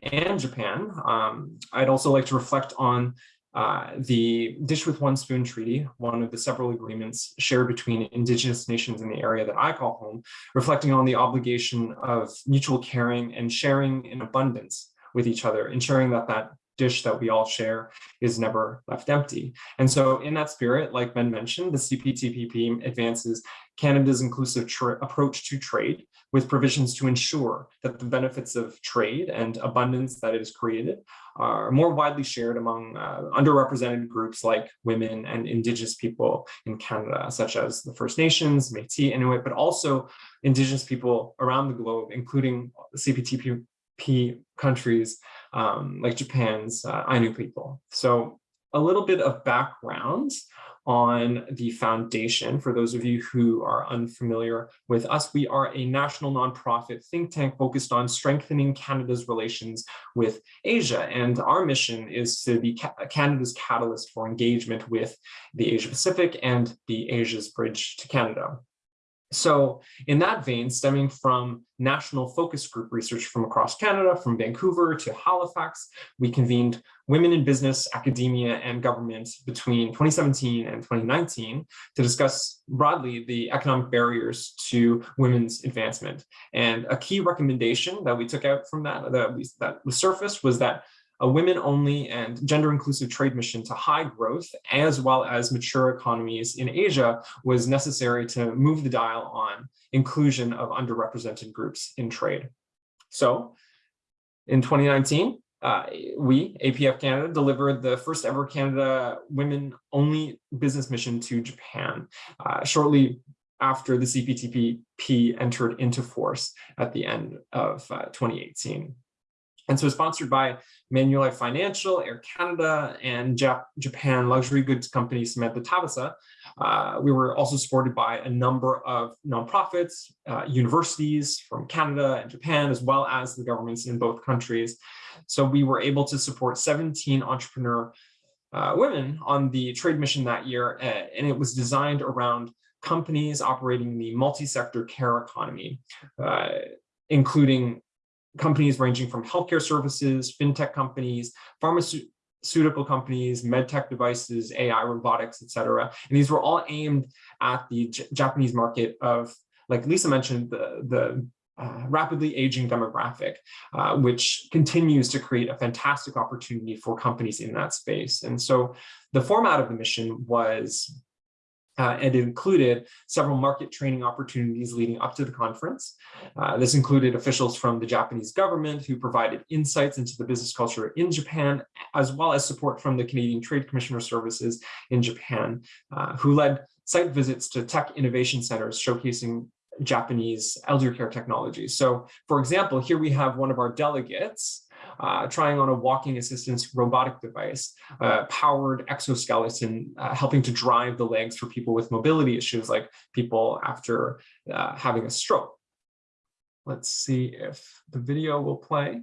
and Japan, um, I'd also like to reflect on uh, the Dish with One Spoon Treaty, one of the several agreements shared between indigenous nations in the area that I call home, reflecting on the obligation of mutual caring and sharing in abundance with each other, ensuring that that dish that we all share is never left empty. And so in that spirit, like Ben mentioned, the CPTPP advances Canada's inclusive approach to trade with provisions to ensure that the benefits of trade and abundance that it has created are more widely shared among uh, underrepresented groups like women and Indigenous people in Canada, such as the First Nations, Métis, Inuit, but also Indigenous people around the globe, including CPTPP countries um, like Japan's uh, Ainu people. So a little bit of background on the foundation. For those of you who are unfamiliar with us, we are a national nonprofit think tank focused on strengthening Canada's relations with Asia. And our mission is to be Canada's catalyst for engagement with the Asia Pacific and the Asia's bridge to Canada. So in that vein, stemming from national focus group research from across Canada, from Vancouver to Halifax, we convened women in business, academia, and government between 2017 and 2019 to discuss broadly the economic barriers to women's advancement. And a key recommendation that we took out from that, that, we, that was surfaced was that a women-only and gender-inclusive trade mission to high growth, as well as mature economies in Asia, was necessary to move the dial on inclusion of underrepresented groups in trade. So in 2019, uh, we, APF Canada, delivered the first ever Canada women-only business mission to Japan, uh, shortly after the CPTPP entered into force at the end of uh, 2018. And so sponsored by Manulife Financial, Air Canada, and Jap Japan luxury goods company Samantha Thavasa, uh, we were also supported by a number of nonprofits, uh, universities from Canada and Japan, as well as the governments in both countries. So we were able to support 17 entrepreneur uh, women on the trade mission that year, and it was designed around companies operating the multi-sector care economy, uh, including companies ranging from healthcare services, fintech companies, pharmaceutical companies, medtech devices, AI, robotics, etc. And these were all aimed at the J Japanese market of, like Lisa mentioned, the, the uh, rapidly aging demographic, uh, which continues to create a fantastic opportunity for companies in that space. And so the format of the mission was uh, and included several market training opportunities leading up to the conference. Uh, this included officials from the Japanese government who provided insights into the business culture in Japan, as well as support from the Canadian Trade Commissioner Services in Japan, uh, who led site visits to tech innovation centers showcasing Japanese elder care technologies. So for example, here we have one of our delegates uh, trying on a walking assistance robotic device, uh, powered exoskeleton, uh, helping to drive the legs for people with mobility issues like people after uh, having a stroke. Let's see if the video will play.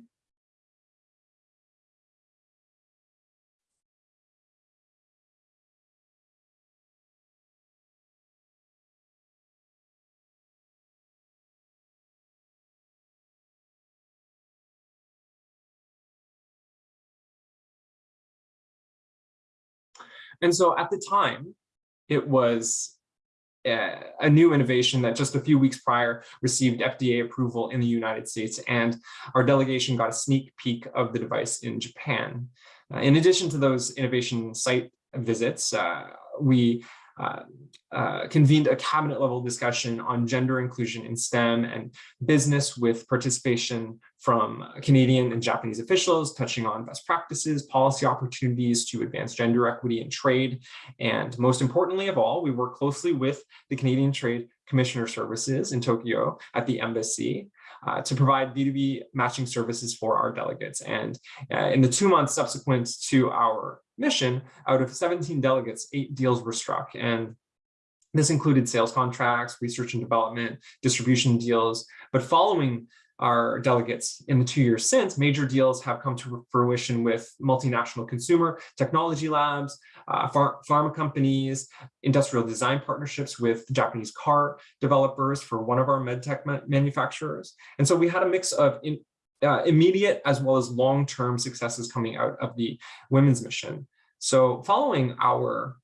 And so at the time, it was a, a new innovation that just a few weeks prior received FDA approval in the United States, and our delegation got a sneak peek of the device in Japan. Uh, in addition to those innovation site visits, uh, we uh, uh, convened a cabinet level discussion on gender inclusion in STEM and business with participation from Canadian and Japanese officials touching on best practices, policy opportunities to advance gender equity in trade. And most importantly of all, we work closely with the Canadian Trade Commissioner Services in Tokyo at the embassy uh, to provide B2B matching services for our delegates. And uh, in the two months subsequent to our mission, out of 17 delegates, eight deals were struck. And this included sales contracts, research and development, distribution deals. But following our delegates in the two years since, major deals have come to fruition with multinational consumer technology labs, uh, phar pharma companies, industrial design partnerships with Japanese car developers for one of our medtech ma manufacturers. And so we had a mix of in, uh, immediate as well as long-term successes coming out of the women's mission. So following our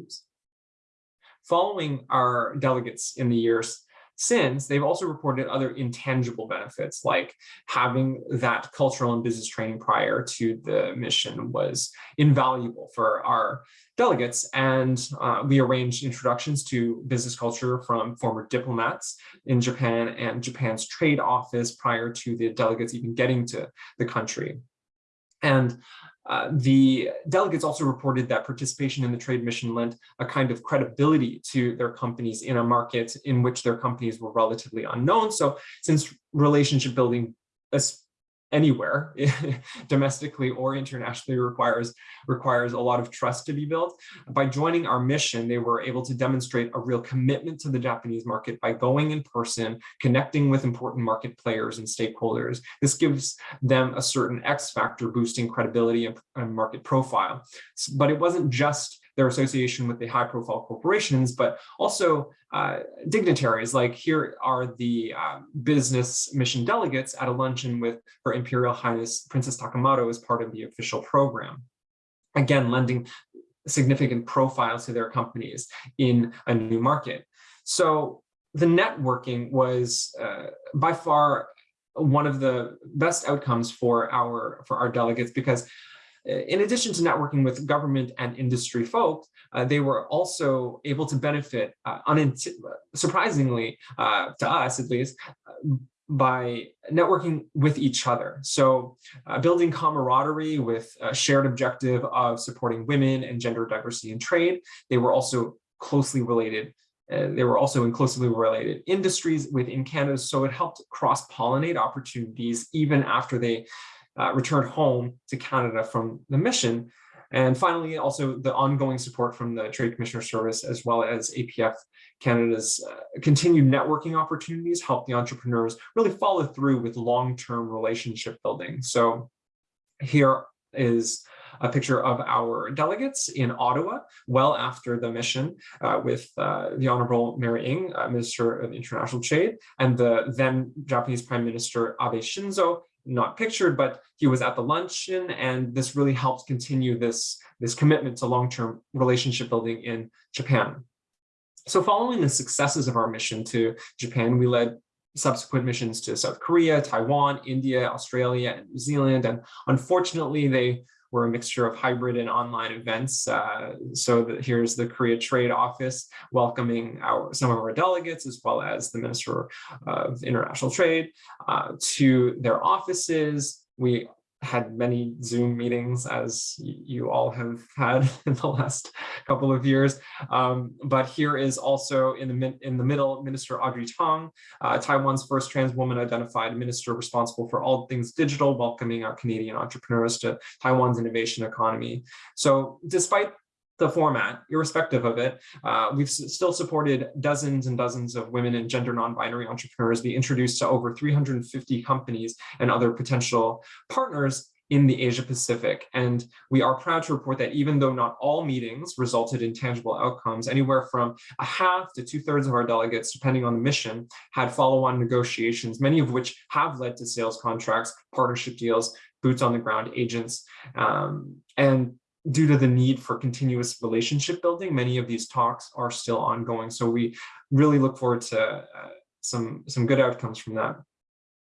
oops, following our delegates in the years since, they've also reported other intangible benefits, like having that cultural and business training prior to the mission was invaluable for our delegates. And uh, we arranged introductions to business culture from former diplomats in Japan and Japan's trade office prior to the delegates even getting to the country. And uh, the delegates also reported that participation in the trade mission lent a kind of credibility to their companies in a market in which their companies were relatively unknown. So since relationship building anywhere (laughs) domestically or internationally requires requires a lot of trust to be built. By joining our mission they were able to demonstrate a real commitment to the japanese market by going in person connecting with important market players and stakeholders. This gives them a certain x factor boosting credibility and market profile. But it wasn't just their association with the high profile corporations, but also uh, dignitaries. Like here are the uh, business mission delegates at a luncheon with Her Imperial Highness Princess Takamado as part of the official program. Again, lending significant profile to their companies in a new market. So the networking was uh, by far one of the best outcomes for our for our delegates because in addition to networking with government and industry folk, uh, they were also able to benefit, uh, surprisingly uh, to us at least, by networking with each other. So uh, building camaraderie with a shared objective of supporting women and gender diversity in trade. They were also closely related uh, they were also in closely related industries within Canada, so it helped cross-pollinate opportunities even after they uh, returned home to Canada from the mission. And finally, also the ongoing support from the Trade Commissioner Service, as well as APF Canada's uh, continued networking opportunities help the entrepreneurs really follow through with long-term relationship building. So here is a picture of our delegates in Ottawa, well after the mission uh, with uh, the Honorable Mary Ng, uh, Minister of International Trade, and the then Japanese Prime Minister Abe Shinzo, not pictured, but he was at the luncheon, and this really helped continue this, this commitment to long-term relationship building in Japan. So following the successes of our mission to Japan, we led subsequent missions to South Korea, Taiwan, India, Australia, and New Zealand. And unfortunately, they were a mixture of hybrid and online events. Uh, so that here's the Korea Trade Office welcoming our some of our delegates, as well as the Minister of International Trade uh, to their offices. We had many Zoom meetings as you all have had (laughs) in the last couple of years. Um, but here is also in the in the middle, Minister Audrey Tong, uh, Taiwan's first trans woman identified minister responsible for all things digital, welcoming our Canadian entrepreneurs to Taiwan's innovation economy. So despite the format, irrespective of it, uh, we've still supported dozens and dozens of women and gender non-binary entrepreneurs be introduced to over 350 companies and other potential partners in the Asia Pacific. And we are proud to report that even though not all meetings resulted in tangible outcomes, anywhere from a half to two thirds of our delegates, depending on the mission, had follow-on negotiations, many of which have led to sales contracts, partnership deals, boots on the ground agents. Um, and due to the need for continuous relationship building, many of these talks are still ongoing. So we really look forward to uh, some, some good outcomes from that.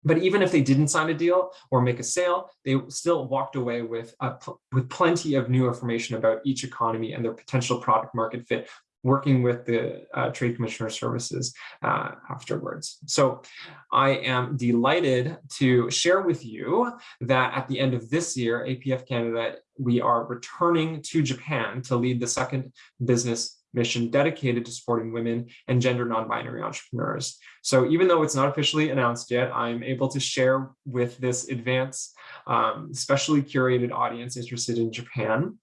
But even if they didn't sign a deal or make a sale, they still walked away with, with plenty of new information about each economy and their potential product market fit working with the uh, Trade Commissioner Services uh, afterwards. So I am delighted to share with you that at the end of this year, APF Canada, we are returning to Japan to lead the second business mission dedicated to supporting women and gender non-binary entrepreneurs. So even though it's not officially announced yet, I'm able to share with this advanced, um, specially curated audience interested in Japan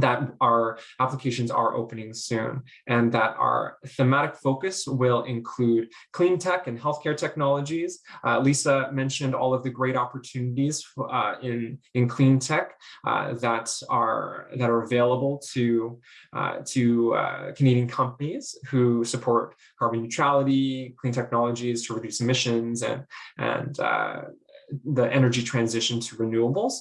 that our applications are opening soon and that our thematic focus will include clean tech and healthcare technologies. Uh, Lisa mentioned all of the great opportunities uh, in, in clean tech uh, that are that are available to, uh, to uh, Canadian companies who support carbon neutrality, clean technologies to reduce emissions and, and uh, the energy transition to renewables.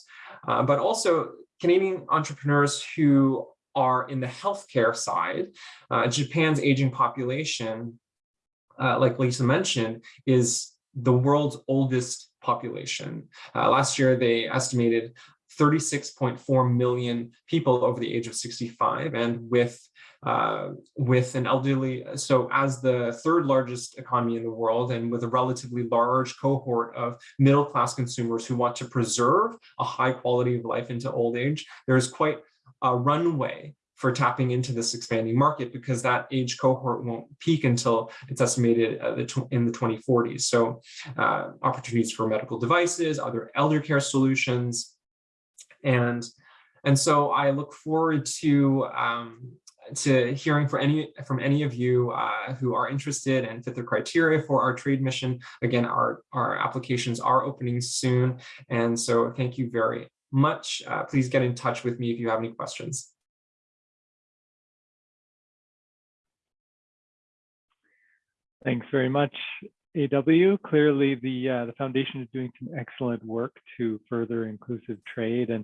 but also Canadian entrepreneurs who are in the healthcare side, uh, Japan's aging population, uh, like Lisa mentioned, is the world's oldest population. Uh, last year, they estimated 36.4 million people over the age of 65 and with uh, with an elderly, so as the third largest economy in the world and with a relatively large cohort of middle class consumers who want to preserve a high quality of life into old age, there's quite a runway for tapping into this expanding market because that age cohort won't peak until it's estimated in the 2040s. So uh, opportunities for medical devices, other elder care solutions, and and so I look forward to um, to hearing for any from any of you uh, who are interested and fit the criteria for our trade mission. Again, our, our applications are opening soon. And so thank you very much. Uh, please get in touch with me if you have any questions. Thanks very much, AW. Clearly, the uh, the foundation is doing some excellent work to further inclusive trade. And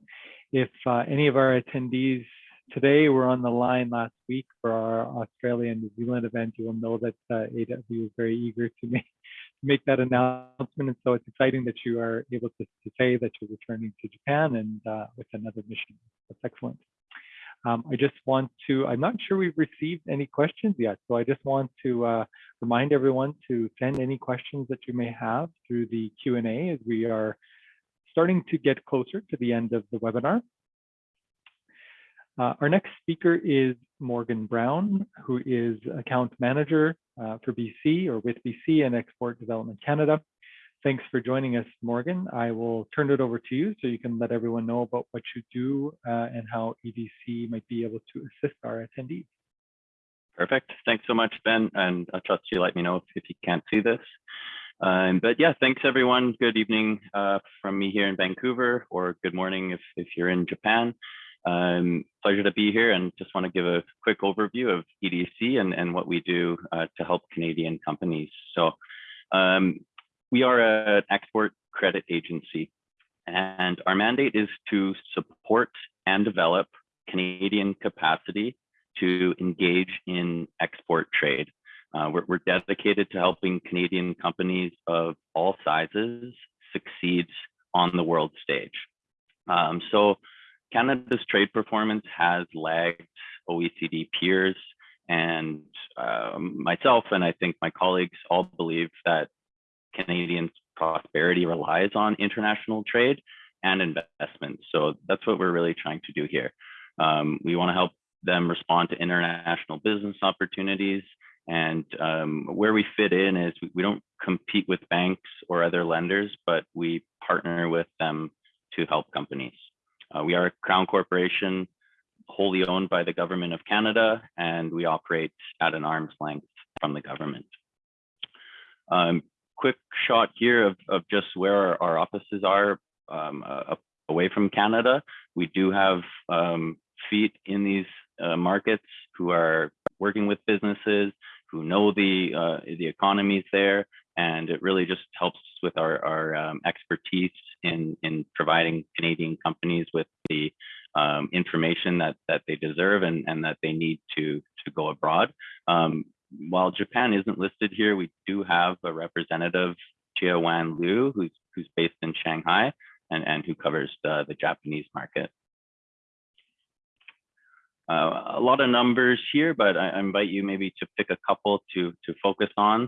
if uh, any of our attendees today We're on the line last week for our Australia and New Zealand event, you will know that uh, AW was very eager to make, make that announcement. And so it's exciting that you are able to, to say that you're returning to Japan and uh, with another mission. That's excellent. Um, I just want to, I'm not sure we've received any questions yet, so I just want to uh, remind everyone to send any questions that you may have through the Q&A as we are starting to get closer to the end of the webinar. Uh, our next speaker is Morgan Brown, who is account manager uh, for BC or with BC and Export Development Canada. Thanks for joining us, Morgan. I will turn it over to you so you can let everyone know about what you do uh, and how EDC might be able to assist our attendees. Perfect. Thanks so much, Ben. And I trust you let me know if, if you can't see this. Um, but yeah, thanks everyone. Good evening uh, from me here in Vancouver, or good morning if, if you're in Japan. Um, pleasure to be here and just want to give a quick overview of EDC and, and what we do uh, to help Canadian companies. So um, we are an export credit agency and our mandate is to support and develop Canadian capacity to engage in export trade. Uh, we're, we're dedicated to helping Canadian companies of all sizes succeed on the world stage. Um, so Canada's trade performance has lagged OECD peers and um, myself and I think my colleagues all believe that Canadian prosperity relies on international trade and investment. So that's what we're really trying to do here. Um, we want to help them respond to international business opportunities. And um, where we fit in is we, we don't compete with banks or other lenders, but we partner with them to help companies. Uh, we are a Crown Corporation wholly owned by the Government of Canada, and we operate at an arm's length from the government. Um, quick shot here of, of just where our, our offices are um, uh, away from Canada. We do have um, feet in these uh, markets who are working with businesses, who know the uh, the economies there, and it really just helps with our, our um, expertise in, in providing Canadian companies with the um, information that, that they deserve and, and that they need to, to go abroad. Um, while Japan isn't listed here, we do have a representative, Jia Wan Liu, who's, who's based in Shanghai and, and who covers the, the Japanese market. Uh, a lot of numbers here, but I, I invite you maybe to pick a couple to, to focus on.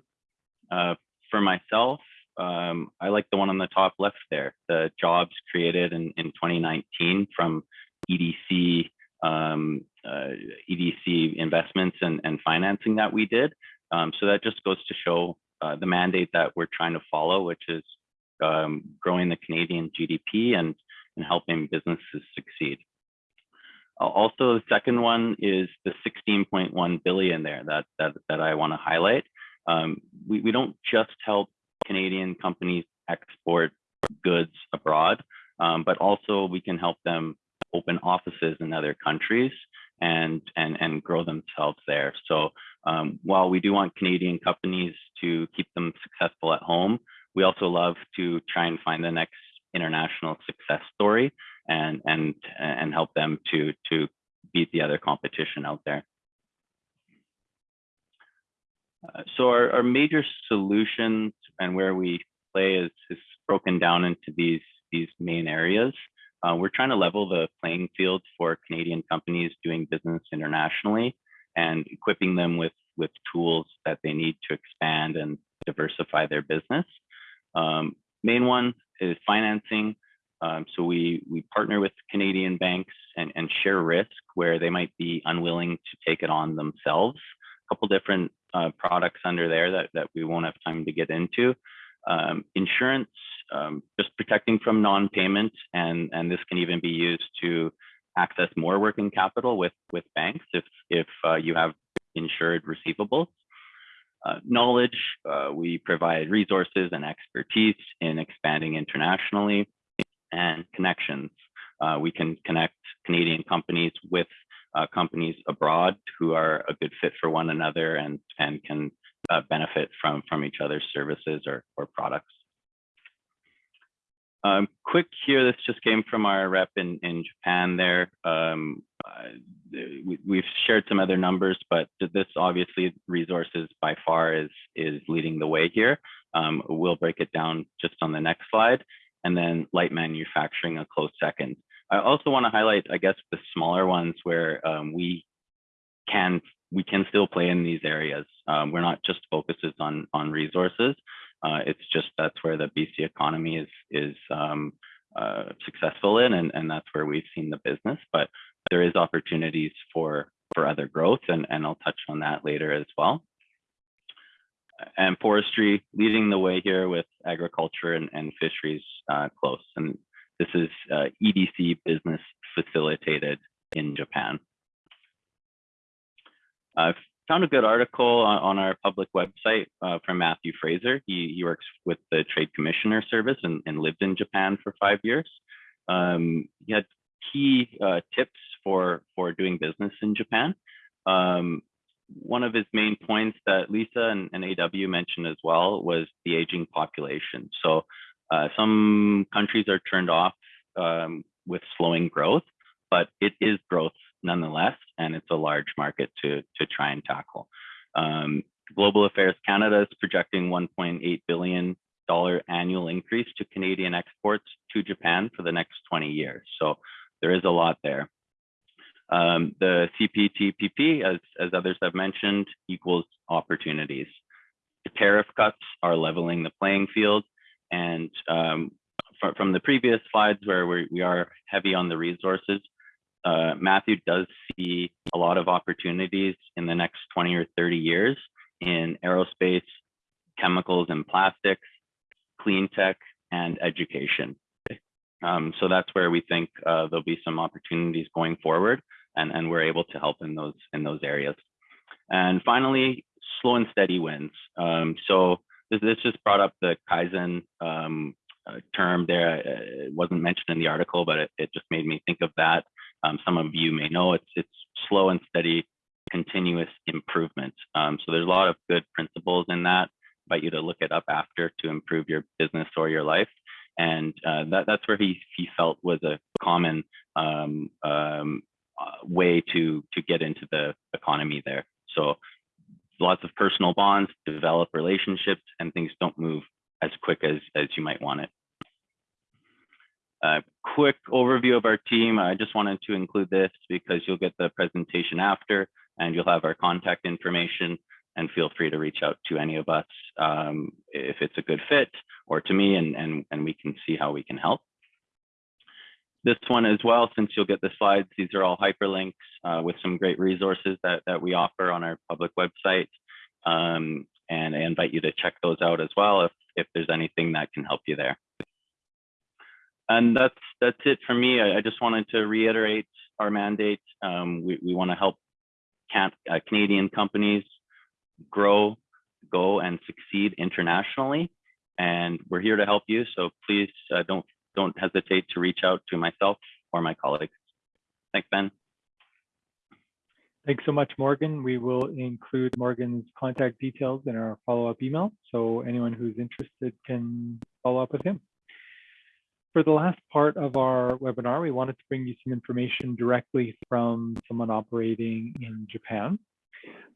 Uh, for myself, um, I like the one on the top left there, the jobs created in, in 2019 from EDC um, uh, EDC investments and, and financing that we did. Um, so that just goes to show uh, the mandate that we're trying to follow, which is um, growing the Canadian GDP and, and helping businesses succeed. Also, the second one is the 16.1 billion there that, that, that I want to highlight. Um, we, we don't just help Canadian companies export goods abroad, um, but also we can help them open offices in other countries and and and grow themselves there. So um, while we do want Canadian companies to keep them successful at home, we also love to try and find the next international success story and and and help them to to beat the other competition out there. Uh, so our, our major solutions and where we play is, is broken down into these these main areas. Uh, we're trying to level the playing field for Canadian companies doing business internationally and equipping them with, with tools that they need to expand and diversify their business. Um, main one is financing. Um, so we, we partner with Canadian banks and, and share risk where they might be unwilling to take it on themselves. A couple different uh, products under there that, that we won't have time to get into. Um, insurance, um, just protecting from non-payment, and and this can even be used to access more working capital with with banks if if uh, you have insured receivables. Uh, knowledge, uh, we provide resources and expertise in expanding internationally, and connections. Uh, we can connect Canadian companies with uh, companies abroad who are a good fit for one another and and can uh, benefit from from each other's services or, or products. Um, quick here, this just came from our rep in, in Japan there. Um, uh, we, have shared some other numbers, but this obviously resources by far is, is leading the way here. Um, we'll break it down just on the next slide and then light manufacturing a close second. I also want to highlight, I guess, the smaller ones where um, we can we can still play in these areas. Um, we're not just focuses on on resources. Uh, it's just that's where the BC economy is is um, uh, successful in, and, and that's where we've seen the business. But there is opportunities for for other growth, and and I'll touch on that later as well. And forestry leading the way here with agriculture and, and fisheries uh, close, and this is uh, EDC business facilitated in Japan. Uh, found a good article on, on our public website uh, from Matthew Fraser. He, he works with the Trade Commissioner Service and, and lived in Japan for five years. Um, he had key uh, tips for, for doing business in Japan. Um, one of his main points that Lisa and, and AW mentioned as well was the aging population. So uh, some countries are turned off um, with slowing growth, but it is growth nonetheless, and it's a large market to, to try and tackle. Um, Global Affairs Canada is projecting 1.8 billion dollar annual increase to Canadian exports to Japan for the next 20 years. So there is a lot there. Um, the CPTPP, as, as others have mentioned, equals opportunities. The tariff cuts are leveling the playing field. And um, fr from the previous slides where we, we are heavy on the resources, uh, Matthew does see a lot of opportunities in the next 20 or 30 years in aerospace, chemicals and plastics, clean tech, and education. Um, so that's where we think uh, there'll be some opportunities going forward, and, and we're able to help in those in those areas. And finally, slow and steady wins. Um, so this, this just brought up the Kaizen um, uh, term there. It wasn't mentioned in the article, but it, it just made me think of that. Um, some of you may know it's it's slow and steady, continuous improvement. Um, so there's a lot of good principles in that. Invite you to look it up after to improve your business or your life. And uh, that, that's where he, he felt was a common um, um, uh, way to, to get into the economy there. So lots of personal bonds, develop relationships, and things don't move as quick as, as you might want it. A quick overview of our team. I just wanted to include this because you'll get the presentation after and you'll have our contact information and feel free to reach out to any of us um, if it's a good fit or to me and, and, and we can see how we can help. This one as well, since you'll get the slides, these are all hyperlinks uh, with some great resources that, that we offer on our public website. Um, and I invite you to check those out as well if, if there's anything that can help you there. And that's that's it for me. I, I just wanted to reiterate our mandate. Um, we, we want to help can, uh, Canadian companies grow, go, and succeed internationally. And we're here to help you. So please uh, don't don't hesitate to reach out to myself or my colleagues. Thanks, Ben. Thanks so much, Morgan. We will include Morgan's contact details in our follow-up email. So anyone who's interested can follow up with him. For the last part of our webinar, we wanted to bring you some information directly from someone operating in Japan.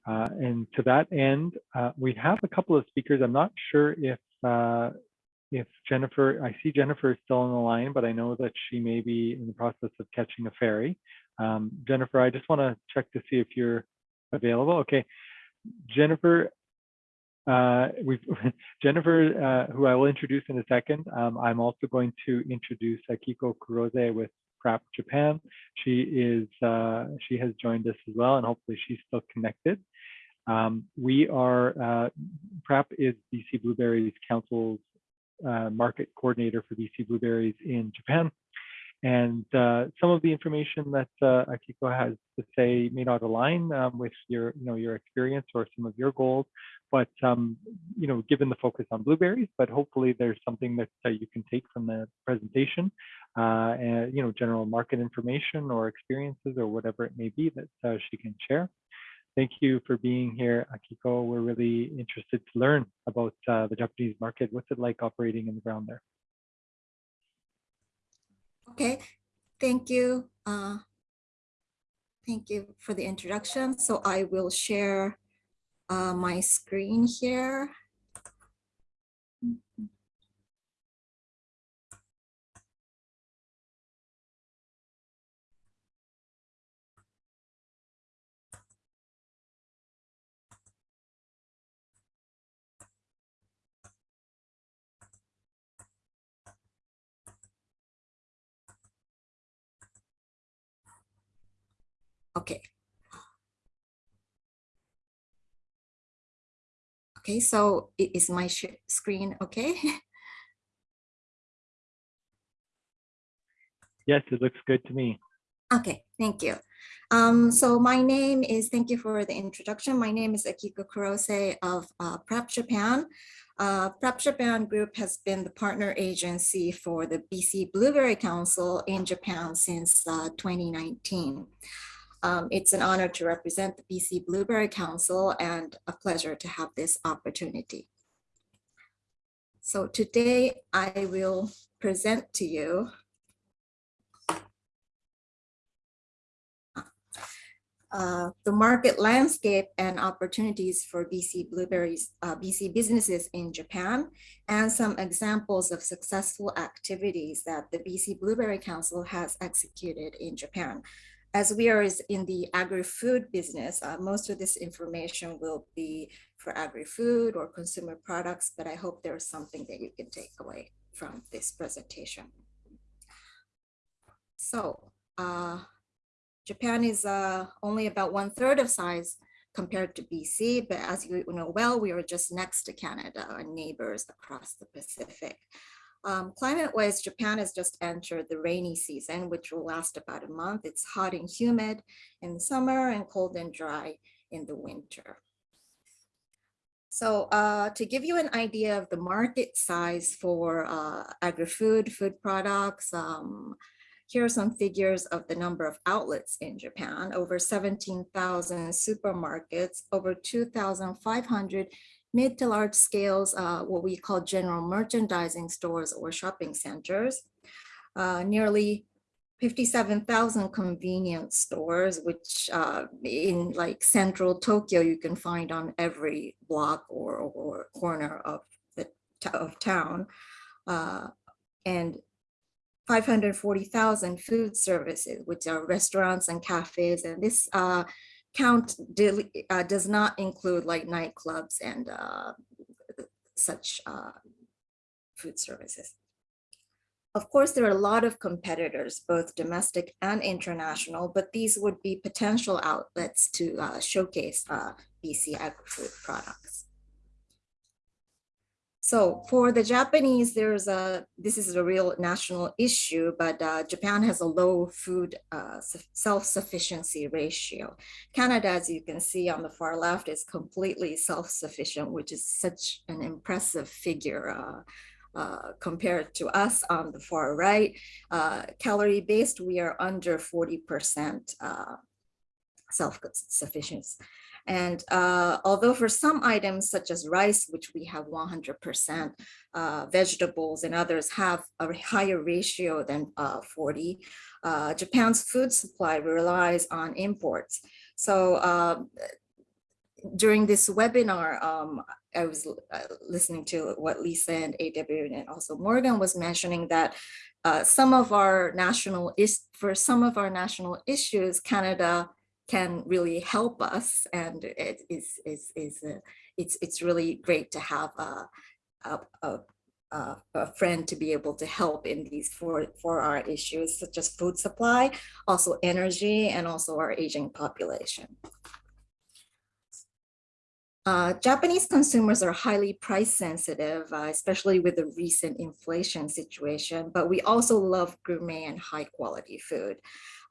Uh, and to that end, uh, we have a couple of speakers. I'm not sure if uh, if Jennifer, I see Jennifer is still on the line, but I know that she may be in the process of catching a ferry. Um, Jennifer, I just want to check to see if you're available. Okay, Jennifer, uh, we've (laughs) Jennifer, uh, who I will introduce in a second. Um, I'm also going to introduce Akiko Kurose with PRAP Japan. She is uh, she has joined us as well, and hopefully she's still connected. Um, we are uh, PRAP is BC Blueberries Council's uh, market coordinator for BC Blueberries in Japan. And uh, some of the information that uh, Akiko has to say may not align um, with your, you know, your experience or some of your goals, but um, you know, given the focus on blueberries, but hopefully there's something that uh, you can take from the presentation, uh, and you know, general market information or experiences or whatever it may be that uh, she can share. Thank you for being here, Akiko. We're really interested to learn about uh, the Japanese market. What's it like operating in the ground there? Okay, thank you. Uh, thank you for the introduction. So I will share uh, my screen here. Okay. Okay, so it is my sh- screen okay? (laughs) Yes, it looks good to me. Okay, thank you. Um, so my name is, thank you for the introduction. My name is Akiko Kurose of uh, PRAP Japan. Uh, PRAP Japan Group has been the partner agency for the BC Blueberry Council in Japan since uh, 2019. Um, it's an honor to represent the BC Blueberry Council and a pleasure to have this opportunity. So today I will present to you uh, the market landscape and opportunities for BC blueberries, uh, BC businesses in Japan, and some examples of successful activities that the BC Blueberry Council has executed in Japan. As we are in the agri-food business, uh, most of this information will be for agri-food or consumer products, but I hope there's something that you can take away from this presentation. So, uh, Japan is uh, only about one third of size compared to BC, but as you know well, we are just next to Canada our neighbors across the Pacific. Um, Climate-wise, Japan has just entered the rainy season, which will last about a month. It's hot and humid in summer and cold and dry in the winter. So uh, to give you an idea of the market size for uh, agri-food, food products, um, here are some figures of the number of outlets in Japan, over 17,000 supermarkets, over 2,500 mid to large scales, uh, what we call general merchandising stores or shopping centers, uh, nearly 57,000 convenience stores, which uh, in like central Tokyo, you can find on every block or, or corner of the of town. Uh, and 540,000 food services, which are restaurants and cafes. And this uh, count uh, does not include like nightclubs and uh, such uh, food services. Of course, there are a lot of competitors, both domestic and international, but these would be potential outlets to uh, showcase uh, BC agri-food products. So for the Japanese, there's a, this is a real national issue, but uh, Japan has a low food uh, self-sufficiency ratio. Canada, as you can see on the far left, is completely self-sufficient, which is such an impressive figure uh, uh, compared to us on the far right. Uh, calorie based, we are under 40% uh, self-sufficiency. And uh, although for some items such as rice, which we have 100%, uh, vegetables and others have a higher ratio than uh, 40, uh, Japan's food supply relies on imports. So um, during this webinar, um, I was uh, listening to what Lisa and AW and also Morgan was mentioning that uh, some of our national is for some of our national issues, Canada can really help us and it is is is uh, it's it's really great to have a, a, a, a friend to be able to help in these for for our issues such as food supply also energy and also our aging population uh, Japanese consumers are highly price sensitive, uh, especially with the recent inflation situation, but we also love gourmet and high quality food.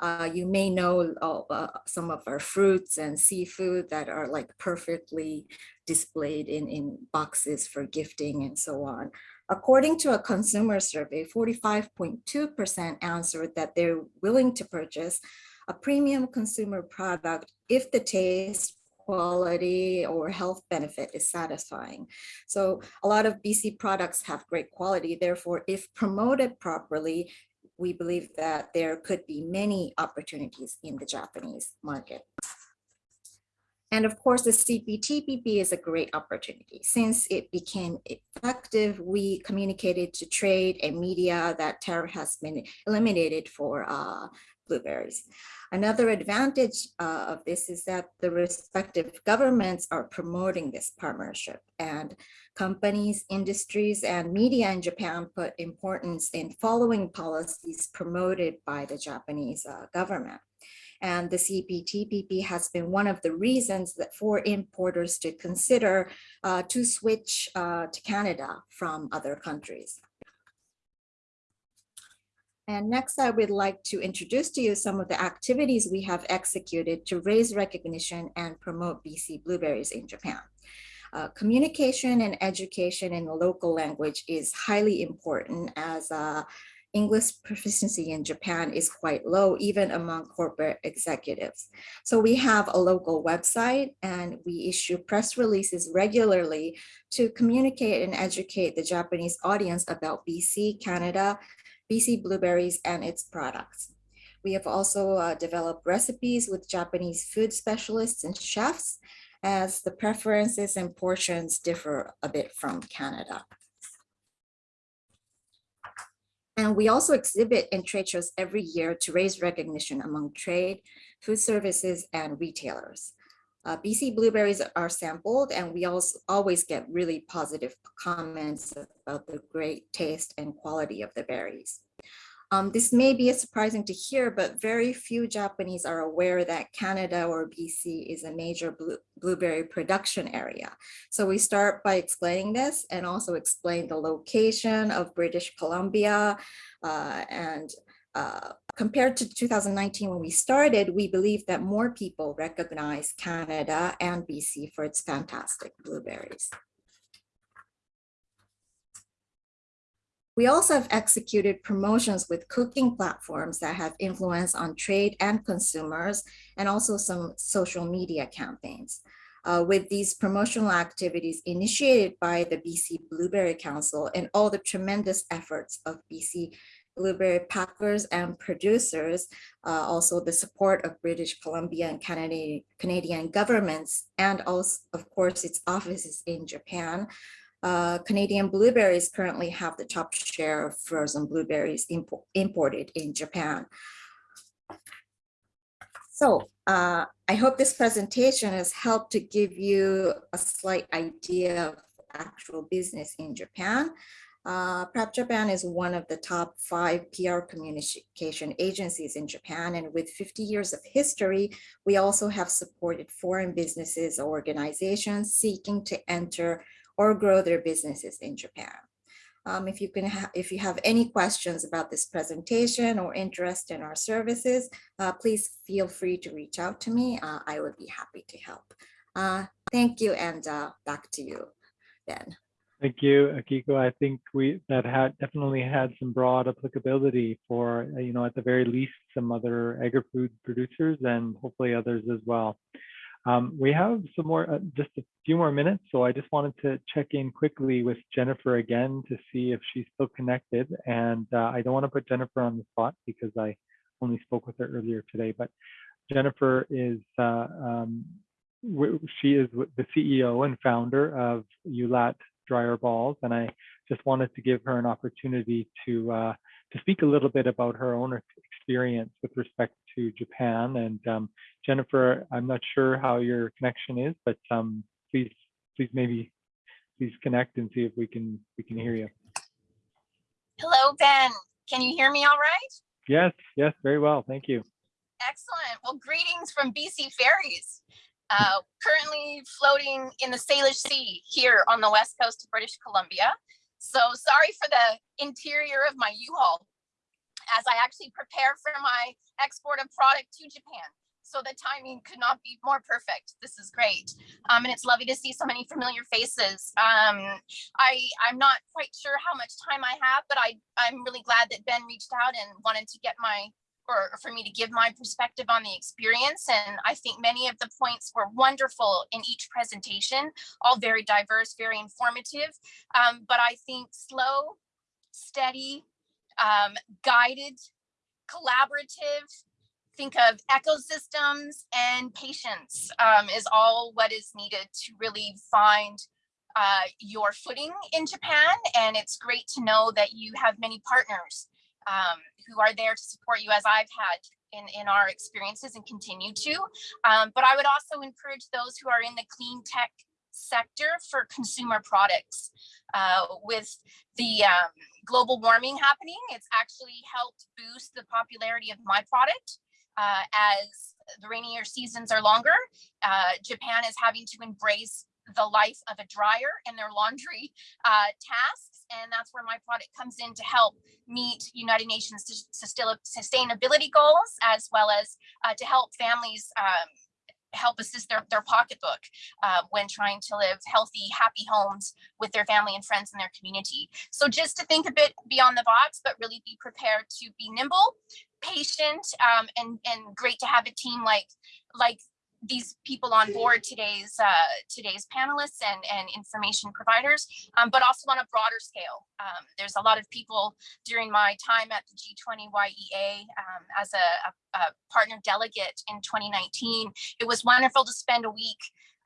Uh, you may know uh, some of our fruits and seafood that are like perfectly displayed in, in boxes for gifting and so on. According to a consumer survey, 45.2% answered that they're willing to purchase a premium consumer product if the taste, quality or health benefit is satisfying. So a lot of BC products have great quality. Therefore, if promoted properly, we believe that there could be many opportunities in the Japanese market. And of course, the CPTPP is a great opportunity. Since it became effective, we communicated to trade and media that tariff has been eliminated for uh, blueberries. Another advantage uh, of this is that the respective governments are promoting this partnership and companies, industries, and media in Japan put importance in following policies promoted by the Japanese uh, government. And the CPTPP has been one of the reasons that for importers to consider uh, to switch uh, to Canada from other countries. And next, I would like to introduce to you some of the activities we have executed to raise recognition and promote BC blueberries in Japan. Uh, communication and education in the local language is highly important as uh, English proficiency in Japan is quite low, even among corporate executives. So we have a local website and we issue press releases regularly to communicate and educate the Japanese audience about BC, Canada, BC blueberries and its products. We have also uh, developed recipes with Japanese food specialists and chefs as the preferences and portions differ a bit from Canada. And we also exhibit in trade shows every year to raise recognition among trade, food services, and retailers. Uh, BC blueberries are sampled and we also always get really positive comments about the great taste and quality of the berries. Um, this may be a surprising to hear, but very few Japanese are aware that Canada or BC is a major blue, blueberry production area. So we start by explaining this and also explain the location of British Columbia uh, and uh, compared to 2019 when we started, we believe that more people recognize Canada and BC for its fantastic blueberries. We also have executed promotions with cooking platforms that have influence on trade and consumers, and also some social media campaigns. Uh, with these promotional activities initiated by the BC Blueberry Council and all the tremendous efforts of BC blueberry packers and producers, uh, also the support of British Columbia and Canadian, Canadian governments, and also, of course, its offices in Japan, uh, Canadian blueberries currently have the top share of frozen blueberries impo imported in Japan. So uh, I hope this presentation has helped to give you a slight idea of actual business in Japan. Uh, PRAP Japan is one of the top five PR communication agencies in Japan, and with 50 years of history, we also have supported foreign businesses or organizations seeking to enter or grow their businesses in Japan. Um, if you can, if you have any questions about this presentation or interest in our services, uh, please feel free to reach out to me. Uh, I would be happy to help. Uh, thank you, and uh, back to you, Ben. Thank you, Akiko. I think we that had definitely had some broad applicability for, uh, you know, at the very least, some other agri-food producers and hopefully others as well. Um, we have some more, uh, just a few more minutes, so I just wanted to check in quickly with Jennifer again to see if she's still connected. And uh, I don't want to put Jennifer on the spot because I only spoke with her earlier today, but Jennifer is, uh, um, she is the CEO and founder of Ulat Dryer Balls, and I just wanted to give her an opportunity to uh, to speak a little bit about her own experience with respect to Japan. And um, Jennifer, I'm not sure how your connection is, but um, please, please maybe please connect and see if we can we can hear you. Hello, Ben. Can you hear me all right? Yes, yes, very well. Thank you. Excellent. Well, greetings from BC Ferries. Uh, currently floating in the Salish Sea here on the west coast of British Columbia. So sorry for the interior of my U-Haul as I actually prepare for my export of product to Japan. So the timing could not be more perfect. This is great. Um, and it's lovely to see so many familiar faces. Um, I, I'm not quite sure how much time I have, but I, I'm really glad that Ben reached out and wanted to get my or for me to give my perspective on the experience. And I think many of the points were wonderful in each presentation, all very diverse, very informative. Um, but I think slow, steady, um, guided, collaborative, think of ecosystems and patience um, is all what is needed to really find uh, your footing in Japan. And it's great to know that you have many partners um, who are there to support you as I've had in, in our experiences and continue to. Um, but I would also encourage those who are in the clean tech sector for consumer products. Uh, with the um, global warming happening, it's actually helped boost the popularity of my product. Uh, as the rainier seasons are longer, uh, Japan is having to embrace the life of a dryer and their laundry uh, tasks. And that's where my product comes in to help meet United Nations sustainability goals, as well as uh, to help families um, help assist their, their pocketbook uh, when trying to live healthy, happy homes with their family and friends in their community. So just to think a bit beyond the box, but really be prepared to be nimble, patient, um, and, and great to have a team like, like these people on board today's uh, today's panelists and, and information providers, um, but also on a broader scale. Um, there's a lot of people during my time at the G20 YEA um, as a, a, a partner delegate in 2019. It was wonderful to spend a week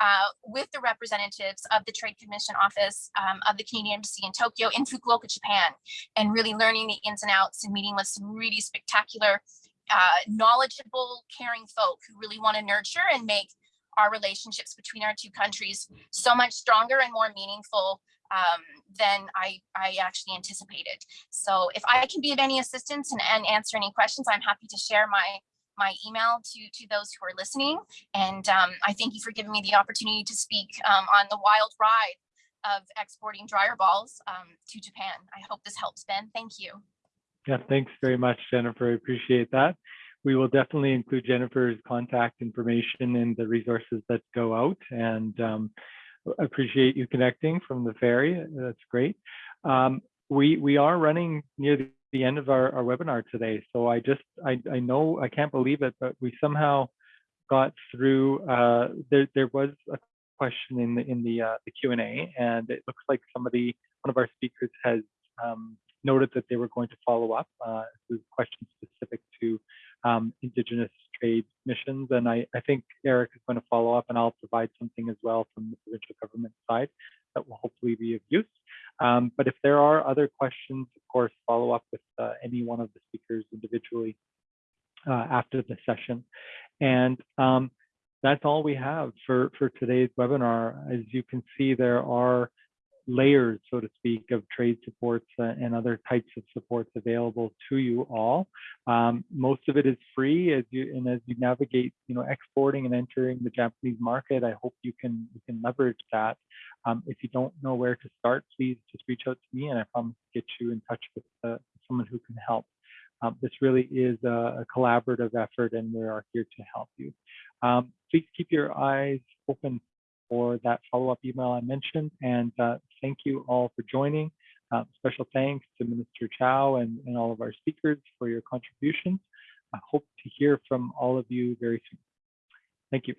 uh, with the representatives of the Trade Commission Office um, of the Canadian Embassy in Tokyo in Fukuoka, Japan, and really learning the ins and outs and meeting with some really spectacular uh, knowledgeable, caring folk who really want to nurture and make our relationships between our two countries so much stronger and more meaningful um, than I, I actually anticipated. So if I can be of any assistance and, and answer any questions, I'm happy to share my my email to, to those who are listening. And um, I thank you for giving me the opportunity to speak um, on the wild ride of exporting dryer balls um, to Japan. I hope this helps, Ben. Thank you. Yeah, thanks very much, Jennifer. I appreciate that. We will definitely include Jennifer's contact information in the resources that go out and um, appreciate you connecting from the ferry. That's great. Um, we, we are running near the, end of our, our webinar today. So I just, I, I know, I can't believe it, but we somehow got through, uh, there, there was a question in the, in the, uh, the Q&A and it looks like somebody, one of our speakers has um, noted that they were going to follow up uh, with questions specific to um, Indigenous trade missions. And I, I think Eric is going to follow up and I'll provide something as well from the provincial government side that will hopefully be of use. Um, but if there are other questions, of course, follow up with uh, any one of the speakers individually uh, after the session. And um, that's all we have for, for today's webinar. As you can see, there are layers, so to speak, of trade supports uh, and other types of supports available to you all. Um, most of it is free as you and as you navigate, you know, exporting and entering the Japanese market. I hope you can you can leverage that. Um, if you don't know where to start, please just reach out to me, and I promise to get you in touch with uh, someone who can help. Um, this really is a, a, collaborative effort, and we are here to help you. Um, please keep your eyes open for that follow-up email I mentioned. And uh, thank you all for joining. Uh, special thanks to Minister Chow and, and all of our speakers for your contributions. I hope to hear from all of you very soon. Thank you.